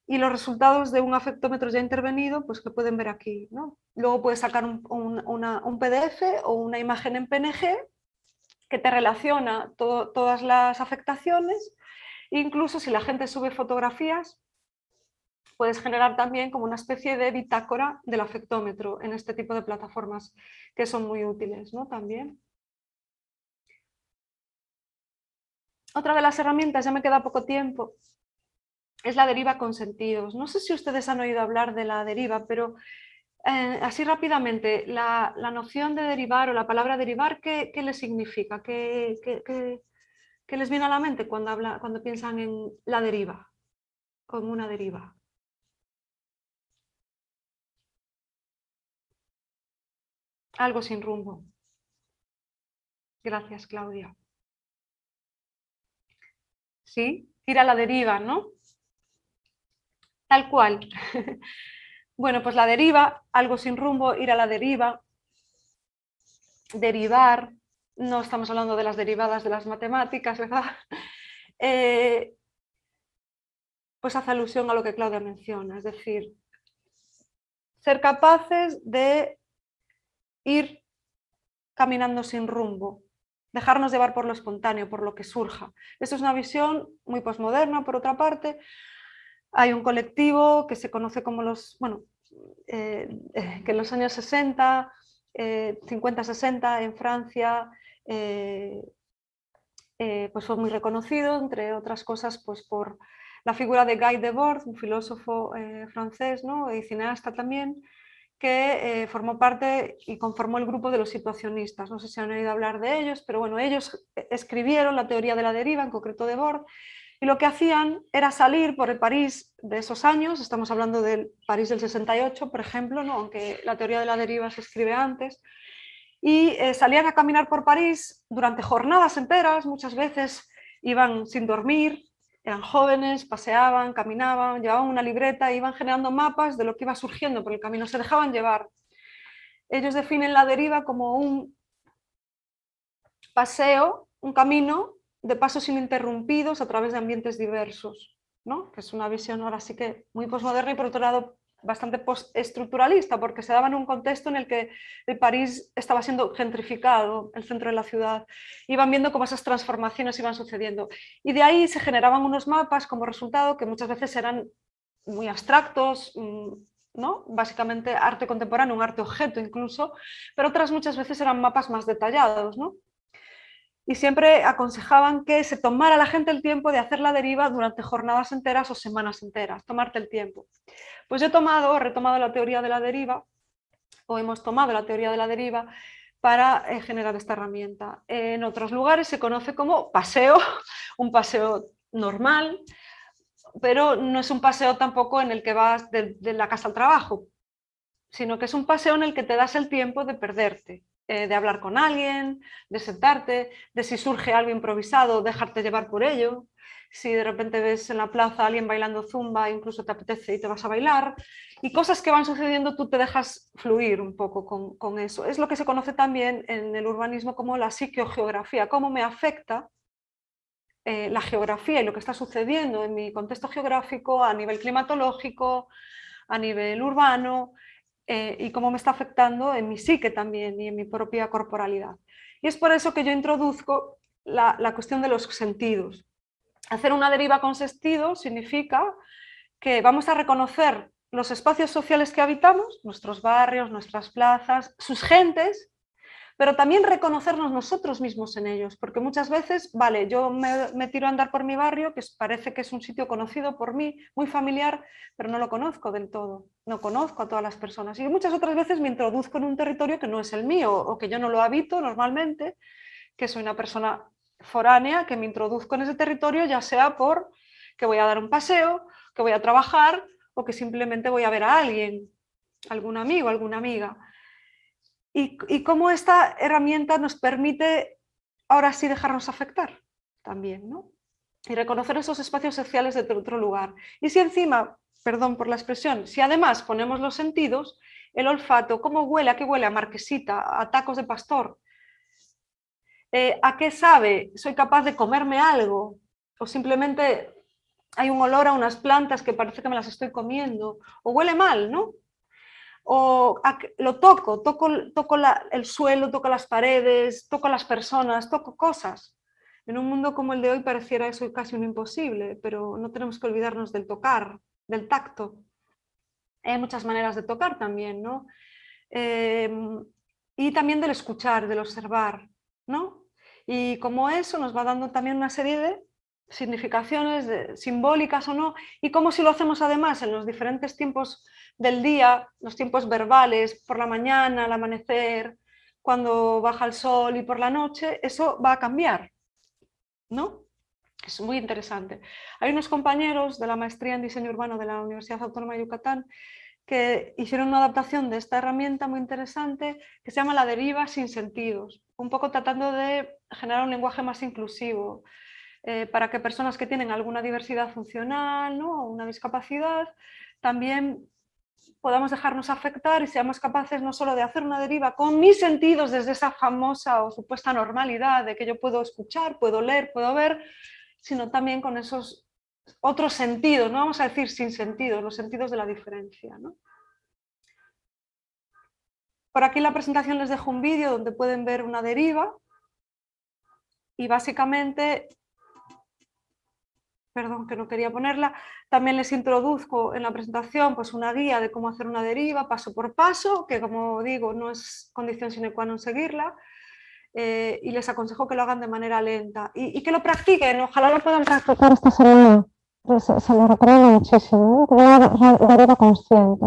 y los resultados de un afectómetro ya intervenido, pues que pueden ver aquí. ¿no? Luego puedes sacar un, un, PDF o una imagen en PNG que te relaciona todas las afectaciones, incluso si la gente sube fotografías, puedes generar también como una especie de bitácora del afectómetro en este tipo de plataformas que son muy útiles ¿no? también. Otra de las herramientas, ya me queda poco tiempo, es la deriva con sentidos. No sé si ustedes han oído hablar de la deriva, pero eh, así rápidamente, la, noción de derivar o la palabra derivar, ¿qué, qué les significa? ¿Qué, qué, les viene a la mente cuando, habla, cuando piensan en la deriva, como una deriva? Algo sin rumbo. Gracias, Claudia. ¿Sí? Ir a la deriva, ¿no? Tal cual. bueno, pues la deriva, algo sin rumbo, ir a la deriva, derivar, no estamos hablando de las derivadas de las matemáticas, ¿verdad? Eh, pues hace alusión a lo que Claudia menciona, es decir, ser capaces de ir caminando sin rumbo, dejarnos llevar por lo espontáneo, por lo que surja. Esto es una visión muy posmoderna, por otra parte. Hay un colectivo que se conoce como los, bueno, eh, eh, que en los años 60, 50-60 eh, en Francia, pues fue muy reconocido, entre otras cosas, pues por la figura de Guy Debord, un filósofo francés ¿no? y cineasta también, que eh, formó parte y conformó el grupo de los situacionistas. No sé si han oído hablar de ellos, pero bueno, ellos escribieron la teoría de la deriva, en concreto de Bord, y lo que hacían era salir por el París de esos años, estamos hablando del París del 68, por ejemplo, ¿no? aunque la teoría de la deriva se escribe antes, y eh, salían a caminar por París durante jornadas enteras, muchas veces iban sin dormir, eran jóvenes, paseaban, caminaban, llevaban una libreta, iban generando mapas de lo que iba surgiendo por el camino, se dejaban llevar. Ellos definen la deriva como un paseo, un camino de pasos ininterrumpidos a través de ambientes diversos, ¿no? que es una visión ahora sí que muy posmoderna y por otro lado bastante postestructuralista, porque se daba en un contexto en el que el París estaba siendo gentrificado, el centro de la ciudad. Iban viendo cómo esas transformaciones iban sucediendo. Y de ahí se generaban unos mapas como resultado que muchas veces eran muy abstractos, mm, ¿no? básicamente arte contemporáneo, un arte objeto incluso, pero otras muchas veces eran mapas más detallados. ¿no? Y siempre aconsejaban que se tomara la gente el tiempo de hacer la deriva durante jornadas enteras o semanas enteras, tomarte el tiempo. Pues yo he tomado, retomado la teoría de la deriva, o hemos tomado la teoría de la deriva para eh, generar esta herramienta. En otros lugares se conoce como paseo, un paseo normal, pero no es un paseo tampoco en el que vas de la casa al trabajo, sino que es un paseo en el que te das el tiempo de perderte, eh, de hablar con alguien, de sentarte, de si surge algo improvisado, dejarte llevar por ello. Si de repente ves en la plaza a alguien bailando zumba, incluso te apetece y te vas a bailar. Y cosas que van sucediendo, tú te dejas fluir un poco con, eso. Es lo que se conoce también en el urbanismo como la psicogeografía, cómo me afecta eh, la geografía y lo que está sucediendo en mi contexto geográfico a nivel climatológico, a nivel urbano, eh, y cómo me está afectando en mi psique también y en mi propia corporalidad. Y es por eso que yo introduzco la, la cuestión de los sentidos. Hacer una deriva con sentido significa que vamos a reconocer los espacios sociales que habitamos, nuestros barrios, nuestras plazas, sus gentes, pero también reconocernos nosotros mismos en ellos, porque muchas veces, vale, yo me, tiro a andar por mi barrio, que parece que es un sitio conocido por mí, muy familiar, pero no lo conozco del todo, no conozco a todas las personas. Y muchas otras veces me introduzco en un territorio que no es el mío, o que yo no lo habito normalmente, que soy una persona foránea, que me introduzco en ese territorio, ya sea por que voy a dar un paseo, que voy a trabajar, o que simplemente voy a ver a alguien, algún amigo, alguna amiga y, cómo esta herramienta nos permite ahora sí dejarnos afectar también, ¿no? Y reconocer esos espacios sociales de otro lugar. Y si encima, perdón por la expresión, si además ponemos los sentidos, el olfato, ¿cómo huele? ¿A qué huele? A marquesita, a tacos de pastor. Eh, ¿A qué sabe? ¿Soy capaz de comerme algo? O simplemente hay un olor a unas plantas que parece que me las estoy comiendo. O huele mal, ¿no? O lo toco, toco, toco el suelo, toco las paredes, toco las personas, toco cosas. En un mundo como el de hoy pareciera eso casi un imposible, pero no tenemos que olvidarnos del tocar, del tacto, Hay muchas maneras de tocar también, ¿no? Em, y también del escuchar, del observar, ¿no? Y como eso nos va dando también una serie de significaciones simbólicas o no, y cómo si lo hacemos además en los diferentes tiempos del día, los tiempos verbales, por la mañana, al amanecer, cuando baja el sol y por la noche, eso va a cambiar, ¿no? Es muy interesante. Hay unos compañeros de la maestría en diseño urbano de la Universidad Autónoma de Yucatán que hicieron una adaptación de esta herramienta muy interesante que se llama la deriva sin sentidos, un poco tratando de generar un lenguaje más inclusivo, eh, para que personas que tienen alguna diversidad funcional ¿no? o una discapacidad también podamos dejarnos afectar y seamos capaces no solo de hacer una deriva con mis sentidos desde esa famosa o supuesta normalidad de que yo puedo escuchar, puedo leer, puedo ver, sino también con esos otros sentidos, no vamos a decir sin sentidos, los sentidos de la diferencia. Por aquí en la presentación les dejo un vídeo donde pueden ver una deriva y básicamente perdón, que no quería ponerla, también les introduzco en la presentación pues, una guía de cómo hacer una deriva paso por paso, que como digo no es condición sine qua non seguirla, eh, y les aconsejo que lo hagan de manera lenta y, que lo practiquen, ojalá lo puedan practicar esta semana, se, se lo recomiendo muchísimo, como una deriva consciente.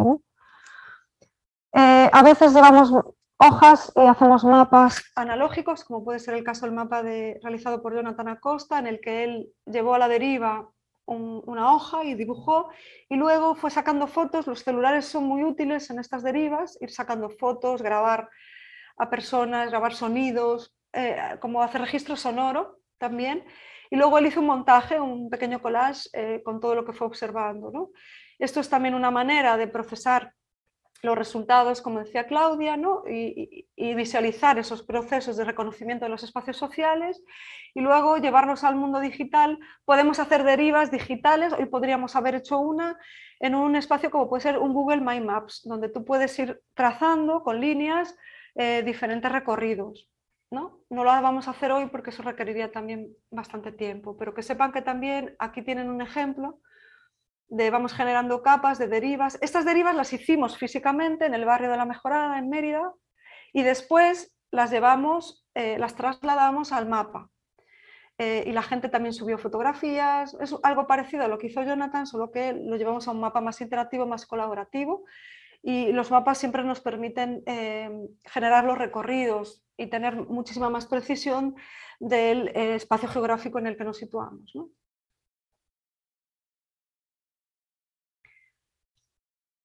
Eh, a veces llevamos hojas y hacemos mapas analógicos, como puede ser el caso del mapa realizado por Jonathan Acosta, en el que él llevó a la deriva una hoja y dibujó, y luego fue sacando fotos, los celulares son muy útiles en estas derivas, ir sacando fotos, grabar a personas, grabar sonidos, eh, como hacer registro sonoro también, y luego él hizo un montaje, un pequeño collage eh, con todo lo que fue observando. Esto es también una manera de procesar los resultados, como decía Claudia, ¿no? y, visualizar esos procesos de reconocimiento de los espacios sociales y luego llevarlos al mundo digital. Podemos hacer derivas digitales, hoy podríamos haber hecho una en un espacio como puede ser un Google My Maps, donde tú puedes ir trazando con líneas eh, diferentes recorridos. ¿no? no lo vamos a hacer hoy porque eso requeriría también bastante tiempo, pero que sepan que también aquí tienen un ejemplo vamos generando capas de derivas. Estas derivas las hicimos físicamente en el barrio de la Mejorada, en Mérida, y después las llevamos, eh, las trasladamos al mapa. Eh, y la gente también subió fotografías, es algo parecido a lo que hizo Jonathan, solo que lo llevamos a un mapa más interactivo, más colaborativo, y los mapas siempre nos permiten eh, generar los recorridos y tener muchísima más precisión del espacio geográfico en el que nos situamos.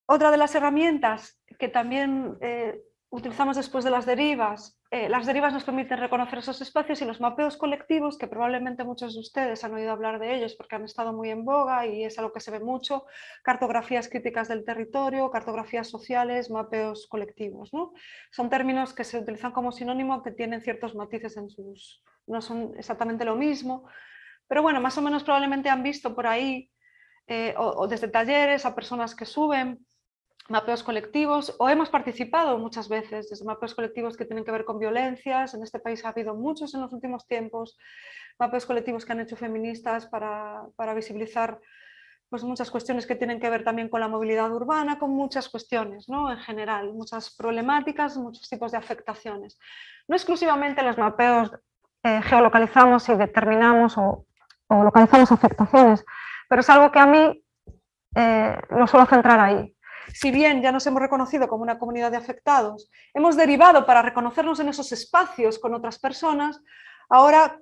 Otra de las herramientas que también eh, utilizamos después de las derivas, eh, las derivas nos permiten reconocer esos espacios y los mapeos colectivos, que probablemente muchos de ustedes han oído hablar de ellos porque han estado muy en boga y es algo que se ve mucho, cartografías críticas del territorio, cartografías sociales, mapeos colectivos. ¿no? Son términos que se utilizan como sinónimo que tienen ciertos matices en sus... no son exactamente lo mismo, pero bueno, más o menos probablemente han visto por ahí eh, o, desde talleres a personas que suben mapeos colectivos o hemos participado muchas veces desde mapeos colectivos que tienen que ver con violencias. En este país ha habido muchos en los últimos tiempos, mapeos colectivos que han hecho feministas para, para visibilizar pues muchas cuestiones que tienen que ver también con la movilidad urbana, con muchas cuestiones ¿no? en general, muchas problemáticas, muchos tipos de afectaciones. No exclusivamente los mapeos eh, geolocalizamos y determinamos o, o, localizamos afectaciones, pero es algo que a mí eh, lo suelo centrar ahí si bien ya nos hemos reconocido como una comunidad de afectados, hemos derivado para reconocernos en esos espacios con otras personas, ahora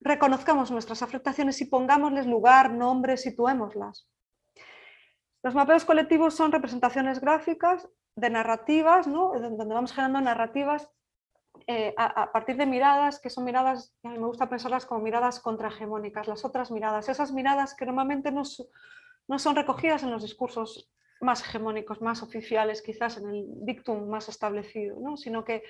reconozcamos nuestras afectaciones y pongámosles lugar, nombre, situémoslas. Los mapeos colectivos son representaciones gráficas de narrativas, donde vamos generando narrativas eh, a, partir de miradas que son miradas, a mí me gusta pensarlas como miradas contrahegemónicas, las otras miradas, esas miradas que normalmente no, no son recogidas en los discursos más hegemónicos, más oficiales, quizás en el dictum más establecido, ¿no? sino que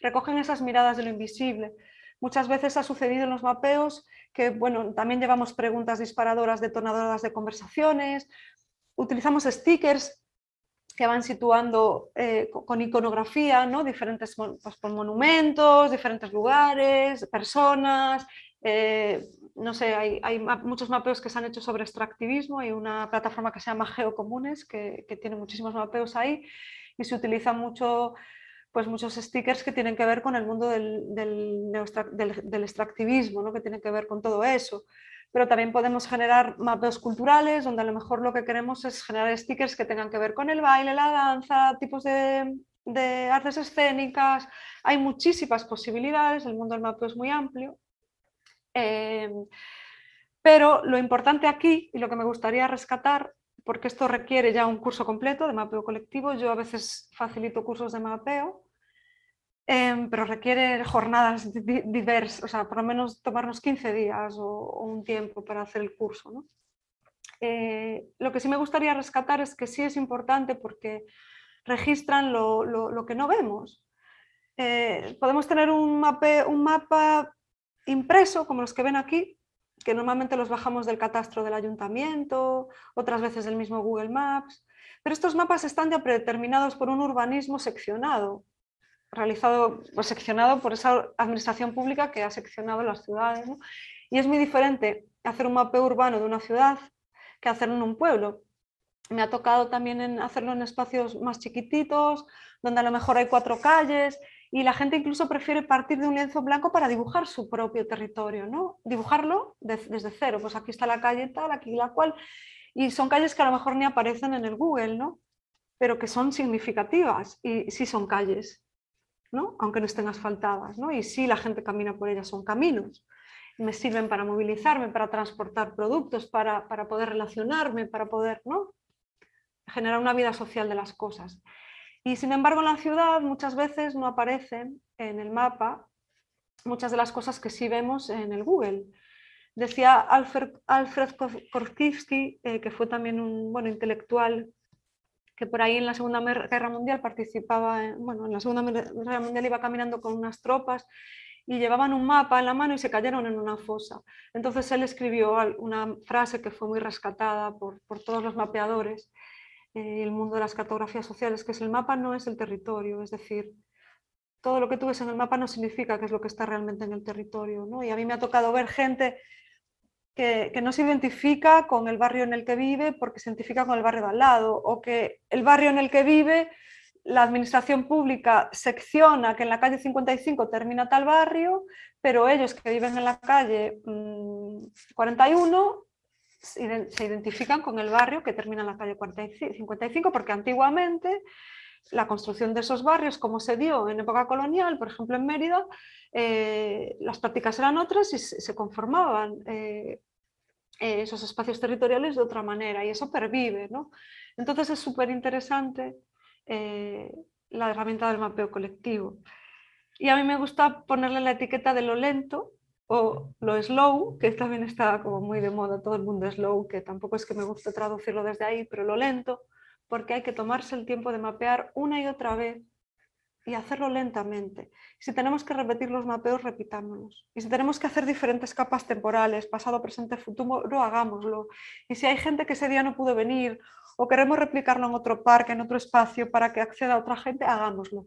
recogen esas miradas de lo invisible. Muchas veces ha sucedido en los mapeos que bueno, también llevamos preguntas disparadoras, detonadoras de conversaciones, utilizamos stickers que van situando eh, con iconografía, ¿no? diferentes pues, monumentos, diferentes lugares, personas, eh, no sé, hay, muchos mapeos que se han hecho sobre extractivismo, hay una plataforma que se llama Geocomunes que, que tiene muchísimos mapeos ahí y se utiliza mucho pues muchos stickers que tienen que ver con el mundo del, del, del, extractivismo, ¿no? que tienen que ver con todo eso. Pero también podemos generar mapeos culturales, donde a lo mejor lo que queremos es generar stickers que tengan que ver con el baile, la danza, tipos de, de artes escénicas. Hay muchísimas posibilidades, el mundo del mapeo es muy amplio. Eh, pero lo importante aquí, y lo que me gustaría rescatar, porque esto requiere ya un curso completo de mapeo colectivo, yo a veces facilito cursos de mapeo, Em, pero requiere jornadas diversas, o sea, por lo menos tomarnos 15 días o, un tiempo para hacer el curso. Eh, lo que sí me gustaría rescatar es que sí es importante porque registran lo, que no vemos. Eh, podemos tener un mapa impreso, como los que ven aquí, que normalmente los bajamos del catastro del ayuntamiento, otras veces del mismo Google Maps, pero estos mapas están ya predeterminados por un urbanismo seccionado, realizado, seccionado por esa administración pública que ha seccionado las ciudades. Y es muy diferente hacer un mapeo urbano de una ciudad que hacerlo en un pueblo. Me ha tocado también en hacerlo en espacios más chiquititos, donde a lo mejor hay cuatro calles y la gente incluso prefiere partir de un lienzo blanco para dibujar su propio territorio, ¿no? Dibujarlo desde cero, pues aquí está la calle tal, aquí la cual, y son calles que a lo mejor ni aparecen en el Google, ¿no? Pero que son significativas y sí son calles aunque no estén asfaltadas, ¿no? y sí la gente camina por ellas, son caminos. Me sirven para movilizarme, para transportar productos, para, para poder relacionarme, para poder ¿no? generar una vida social de las cosas. Y sin embargo en la ciudad muchas veces no aparecen en el mapa muchas de las cosas que sí vemos en el Google. Decía Alfred, Alfred eh, que fue también un bueno, intelectual que por ahí en la Segunda Guerra Mundial participaba, bueno, en la Segunda Guerra Mundial iba caminando con unas tropas y llevaban un mapa en la mano y se cayeron en una fosa. Entonces él escribió una frase que fue muy rescatada por, por todos los mapeadores, el mundo de las cartografías sociales, que es el mapa no es el territorio, es decir, todo lo que tú ves en el mapa no significa que es lo que está realmente en el territorio. ¿no? Y a mí me ha tocado ver gente que, no se identifica con el barrio en el que vive porque se identifica con el barrio de al lado, o que el barrio en el que vive, la administración pública secciona que en la calle 55 termina tal barrio, pero ellos que viven en la calle 41 mm, se identifican con el barrio que termina en la calle 55, porque antiguamente la construcción de esos barrios, como se dio en época colonial, por ejemplo en Mérida, eh, las prácticas eran otras y se, conformaban eh, eh, esos espacios territoriales de otra manera y eso pervive. ¿no? Entonces es súper interesante la herramienta del mapeo colectivo. Y a mí me gusta ponerle la etiqueta de lo lento o lo slow, que también está como muy de moda, todo el mundo slow, que tampoco es que me guste traducirlo desde ahí, pero lo lento, porque hay que tomarse el tiempo de mapear una y otra vez y hacerlo lentamente. Si tenemos que repetir los mapeos, repitámoslos. Y si tenemos que hacer diferentes capas temporales, pasado, presente, futuro, hagámoslo. Y si hay gente que ese día no pudo venir o queremos replicarlo en otro parque, en otro espacio para que acceda a otra gente, hagámoslo.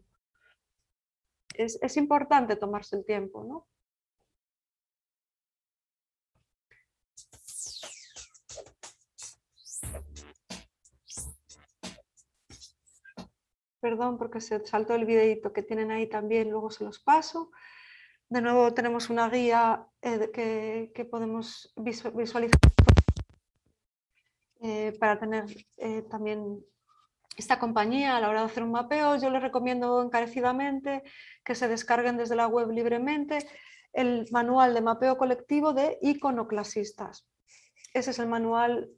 Es, es importante tomarse el tiempo, ¿no? Perdón porque se saltó el videito que tienen ahí también, luego se los paso. De nuevo tenemos una guía eh, que, podemos visualizar eh, para tener eh, también esta compañía a la hora de hacer un mapeo. Yo les recomiendo encarecidamente que se descarguen desde la web libremente el manual de mapeo colectivo de iconoclasistas. Ese es el manual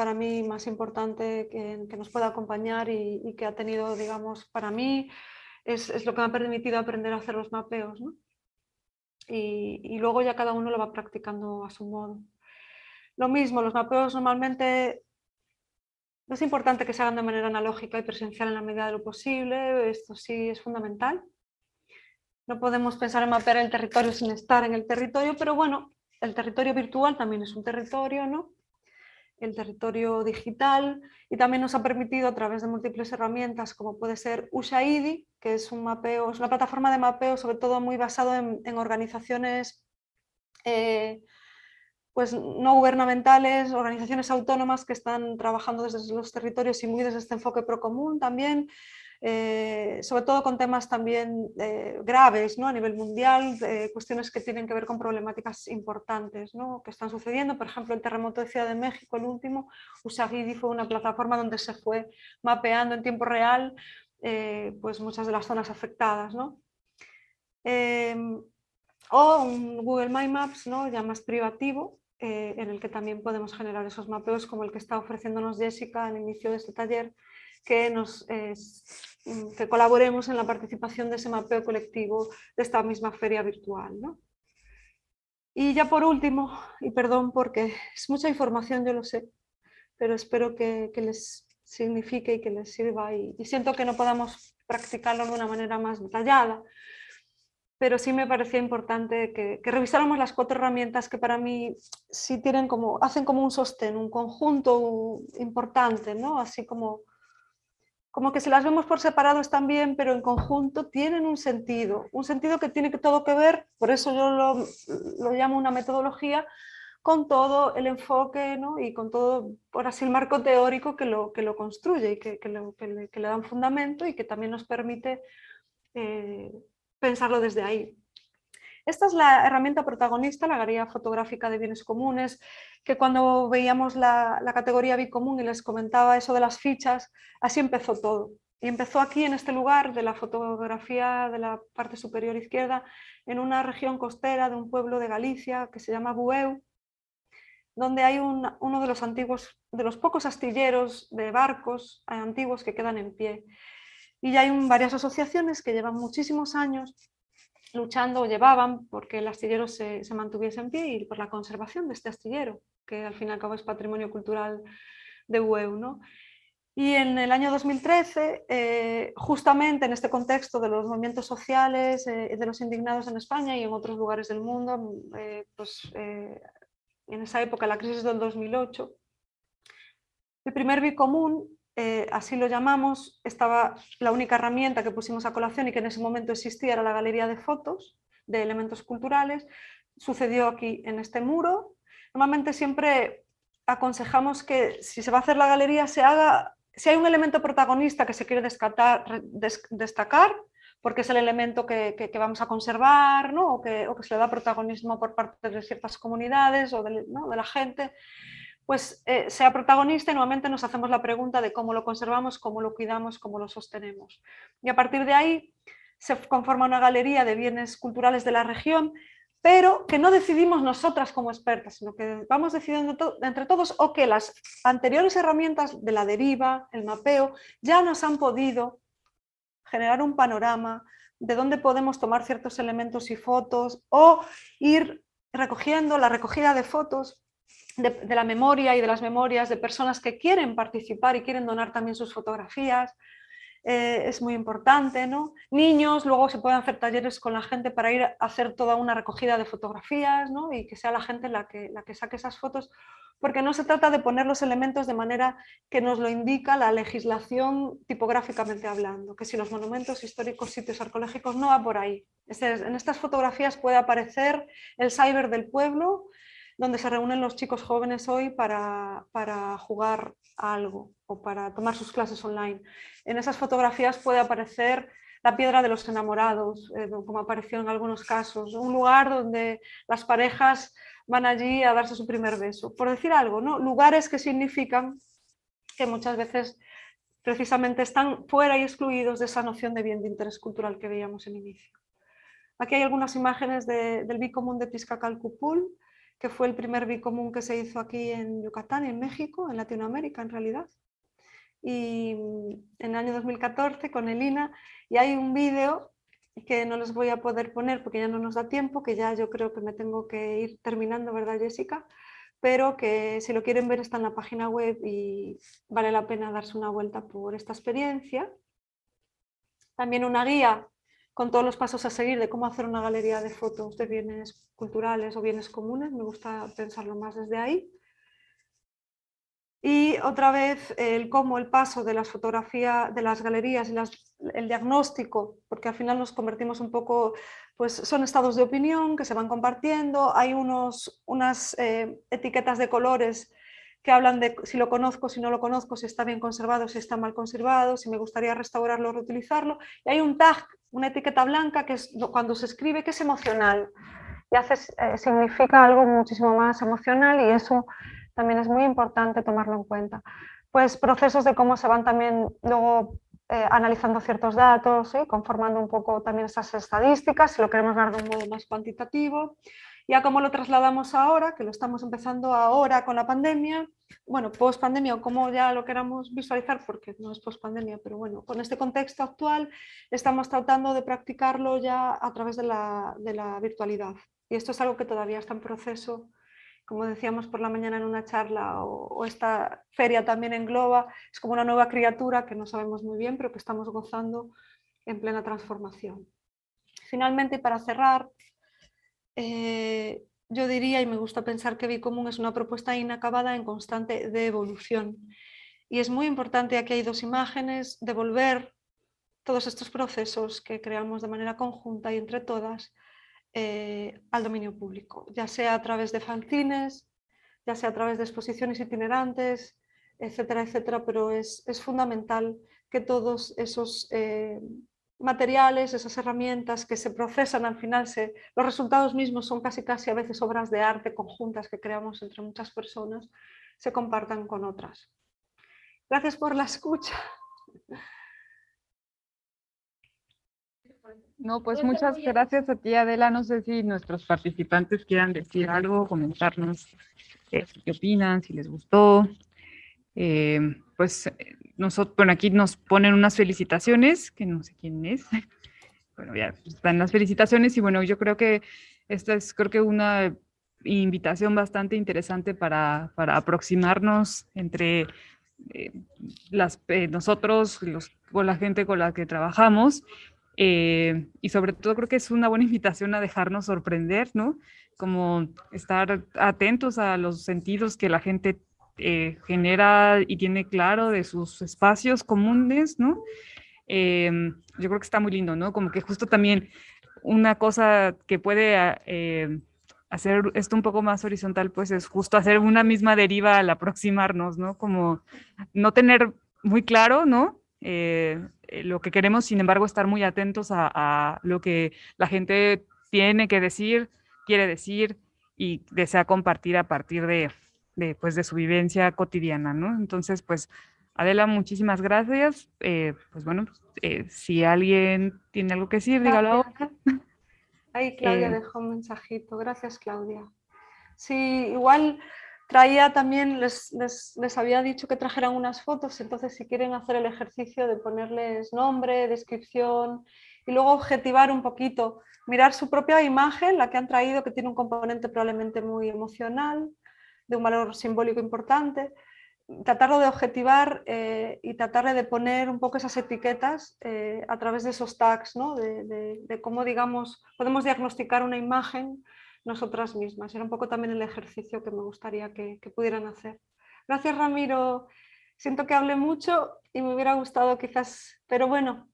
para mí más importante que, nos pueda acompañar y, que ha tenido, digamos, para mí es, lo que me ha permitido aprender a hacer los mapeos. Y, luego ya cada uno lo va practicando a su modo. Lo mismo, los mapeos normalmente es importante que se hagan de manera analógica y presencial en la medida de lo posible, esto sí es fundamental. No podemos pensar en mapear el territorio sin estar en el territorio, pero bueno, el territorio virtual también es un territorio, ¿no? El territorio digital y también nos ha permitido a través de múltiples herramientas como puede ser Ushaidi, que es un mapeo, es una plataforma de mapeo sobre todo muy basado en, organizaciones eh, pues, no gubernamentales, organizaciones autónomas que están trabajando desde los territorios y muy desde este enfoque procomún también, eh, sobre todo con temas también eh, graves ¿no? a nivel mundial, cuestiones que tienen que ver con problemáticas importantes ¿no? que están sucediendo. Por ejemplo, el terremoto de Ciudad de México, el último, Usagidi fue una plataforma donde se fue mapeando en tiempo real eh, pues muchas de las zonas afectadas. ¿no? Em, o un Google My Maps ¿no? ya más privativo, en el que también podemos generar esos mapeos como el que está ofreciéndonos Jessica al inicio de este taller, que nos Mm, que colaboremos en la participación de ese mapeo colectivo de esta misma feria virtual. Y ya por último, y perdón porque es mucha información, yo lo sé, pero espero que, les signifique y que les sirva y, siento que no podamos practicarlo de una manera más detallada, pero sí me parecía importante que, que, revisáramos las cuatro herramientas que para mí sí tienen como, hacen como un sostén, un conjunto importante, ¿no? así como como que si las vemos por separado están bien, pero en conjunto tienen un sentido, un sentido que tiene todo que ver, por eso yo lo, llamo una metodología, con todo el enfoque ¿no? y con todo, por así el marco teórico que lo, que lo construye y que, le, que, fundamento y que también nos permite eh, pensarlo desde ahí. Esta es la herramienta protagonista, la galería fotográfica de bienes comunes, que cuando veíamos la, categoría bicomún y les comentaba eso de las fichas, así empezó todo. Y empezó aquí en este lugar de la fotografía de la parte superior izquierda, en una región costera de un pueblo de Galicia que se llama Bueu, donde hay uno de los antiguos, de los pocos astilleros de barcos antiguos que quedan en pie. Y ya hay varias asociaciones que llevan muchísimos años luchando o llevaban porque el astillero se, mantuviese en pie y por la conservación de este astillero, que al fin y al cabo es patrimonio cultural de UEU. ¿no? Y en el año 2013, eh, justamente en este contexto de los movimientos sociales, eh, de los indignados en España y en otros lugares del mundo, eh, pues, en esa época, la crisis del 2008, el primer bicomún eh, así lo llamamos, estaba la única herramienta que pusimos a colación y que en ese momento existía era la galería de fotos de elementos culturales. Sucedió aquí en este muro. Normalmente siempre aconsejamos que si se va a hacer la galería se haga, si hay un elemento protagonista que se quiere destacar, porque es el elemento que, vamos a conservar ¿no? o, que, se le da protagonismo por parte de ciertas comunidades o de la gente, pues eh, sea protagonista y nuevamente nos hacemos la pregunta de cómo lo conservamos, cómo lo cuidamos, cómo lo sostenemos. Y a partir de ahí se conforma una galería de bienes culturales de la región, pero que no decidimos nosotras como expertas, sino que vamos decidiendo entre todos o que las anteriores herramientas de la deriva, el mapeo, ya nos han podido generar un panorama de dónde podemos tomar ciertos elementos y fotos o ir recogiendo la recogida de fotos de, la memoria y de las memorias de personas que quieren participar y quieren donar también sus fotografías. Eh, es muy importante, ¿no? Niños, luego se pueden hacer talleres con la gente para ir a hacer toda una recogida de fotografías ¿no? y que sea la gente la que, la que saque esas fotos, porque no se trata de poner los elementos de manera que nos lo indica la legislación tipográficamente hablando, que si los monumentos históricos, sitios arqueológicos, no va por ahí. En estas fotografías puede aparecer el cyber del pueblo, donde se reúnen los chicos jóvenes hoy para, jugar algo o para tomar sus clases online. En esas fotografías puede aparecer la piedra de los enamorados, eh, como apareció en algunos casos, un lugar donde las parejas van allí a darse su primer beso. Por decir algo, ¿no? lugares que significan que muchas veces precisamente están fuera y excluidos de esa noción de bien de interés cultural que veíamos en inicio. Aquí hay algunas imágenes del bicomún de Tizcacalcupul, que fue el primer bicomún que se hizo aquí en Yucatán, en México, en Latinoamérica en realidad. Y en el año 2014 con Elina, y hay un vídeo que no les voy a poder poner porque ya no nos da tiempo, que ya yo creo que me tengo que ir terminando, ¿verdad Jessica? Pero que si lo quieren ver está en la página web y vale la pena darse una vuelta por esta experiencia. También una guía con todos los pasos a seguir de cómo hacer una galería de fotos de bienes culturales o bienes comunes, me gusta pensarlo más desde ahí. Y otra vez el cómo el paso de las fotografías, de las galerías y el diagnóstico, porque al final nos convertimos un poco pues son estados de opinión que se van compartiendo, hay unos, unas eh, etiquetas de colores que hablan de si lo conozco, si no lo conozco, si está bien conservado, si está mal conservado, si me gustaría restaurarlo o reutilizarlo. Y hay un tag, una etiqueta blanca, que es cuando se escribe que es emocional y hace, eh, significa algo muchísimo más emocional y eso también es muy importante tomarlo en cuenta. Pues procesos de cómo se van también luego eh, analizando ciertos datos, conformando un poco también esas estadísticas, si lo queremos ver de un modo más cuantitativo. Ya como lo trasladamos ahora, que lo estamos empezando ahora con la pandemia, bueno, post pandemia o como ya lo queramos visualizar, porque no es post pandemia, pero bueno, con este contexto actual estamos tratando de practicarlo ya a través de la, de la virtualidad. Y esto es algo que todavía está en proceso como decíamos por la mañana en una charla, o, esta feria también engloba, es como una nueva criatura que no sabemos muy bien, pero que estamos gozando en plena transformación. Finalmente, para cerrar, eh, yo diría, y me gusta pensar que Bicomún es una propuesta inacabada en constante de evolución. Y es muy importante, aquí hay dos imágenes, devolver todos estos procesos que creamos de manera conjunta y entre todas eh, al dominio público, ya sea a través de fanzines, ya sea a través de exposiciones itinerantes, etcétera, etcétera, pero es, fundamental que todos esos eh, materiales, esas herramientas que se procesan al final, se, los resultados mismos son casi casi a veces obras de arte conjuntas que creamos entre muchas personas, se compartan con otras. Gracias por la escucha. No, pues muchas gracias a ti, Adela. No sé si nuestros participantes quieran decir algo, comentarnos eh, qué opinan, si les gustó. Eh, pues nosotros, bueno, aquí nos ponen unas felicitaciones, que no sé quién es. Bueno, ya están las felicitaciones y bueno, yo creo que esta es creo que una invitación bastante interesante para, para aproximarnos entre eh, las, nosotros, los, con la gente con la que trabajamos eh, y sobre todo creo que es una buena invitación a dejarnos sorprender, ¿no? Como estar atentos a los sentidos que la gente eh, genera y tiene claro de sus espacios comunes, ¿no? Em, yo creo que está muy lindo, ¿no? Como que justo también una cosa que puede eh, hacer esto un poco más horizontal, pues es justo hacer una misma deriva al aproximarnos, ¿no? Como no tener muy claro, ¿no? Eh, eh, lo que queremos, sin embargo, estar muy atentos a, lo que la gente tiene que decir, quiere decir y desea compartir a partir de, de, pues, de su vivencia cotidiana, ¿no? Entonces, pues, Adela, muchísimas gracias. Eh, pues bueno, si alguien tiene algo que decir, dígalo ahora. Ahí Claudia dejó un mensajito. Gracias, Claudia. Sí, igual Traía también, les, les, había dicho que trajeran unas fotos, entonces si quieren hacer el ejercicio de ponerles nombre, descripción y luego objetivar un poquito, mirar su propia imagen, la que han traído, que tiene un componente probablemente muy emocional, de un valor simbólico importante, tratarlo de objetivar eh, y tratarle de poner un poco esas etiquetas eh, a través de esos tags, ¿no? de, de, cómo digamos, podemos diagnosticar una imagen nosotras mismas. Era un poco también el ejercicio que me gustaría que, pudieran hacer. Gracias Ramiro. Siento que hablé mucho y me hubiera gustado quizás, pero bueno,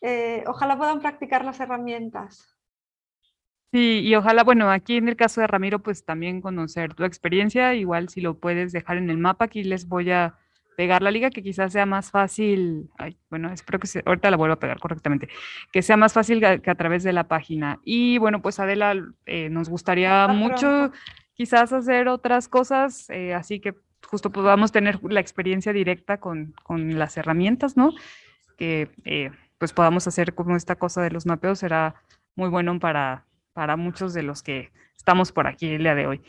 eh, ojalá puedan practicar las herramientas. Sí, y ojalá, bueno, aquí en el caso de Ramiro, pues también conocer tu experiencia, igual si lo puedes dejar en el mapa, aquí les voy a pegar la liga, que quizás sea más fácil, bueno, espero que se, ahorita la vuelva a pegar correctamente, que sea más fácil que a través de la página. Y bueno, pues Adela, eh, nos gustaría mucho quizás hacer otras cosas, eh, así que justo podamos tener la experiencia directa con, con las herramientas, ¿no? Que eh, pues podamos hacer como esta cosa de los mapeos, será muy bueno para, para muchos de los que estamos por aquí el día de hoy.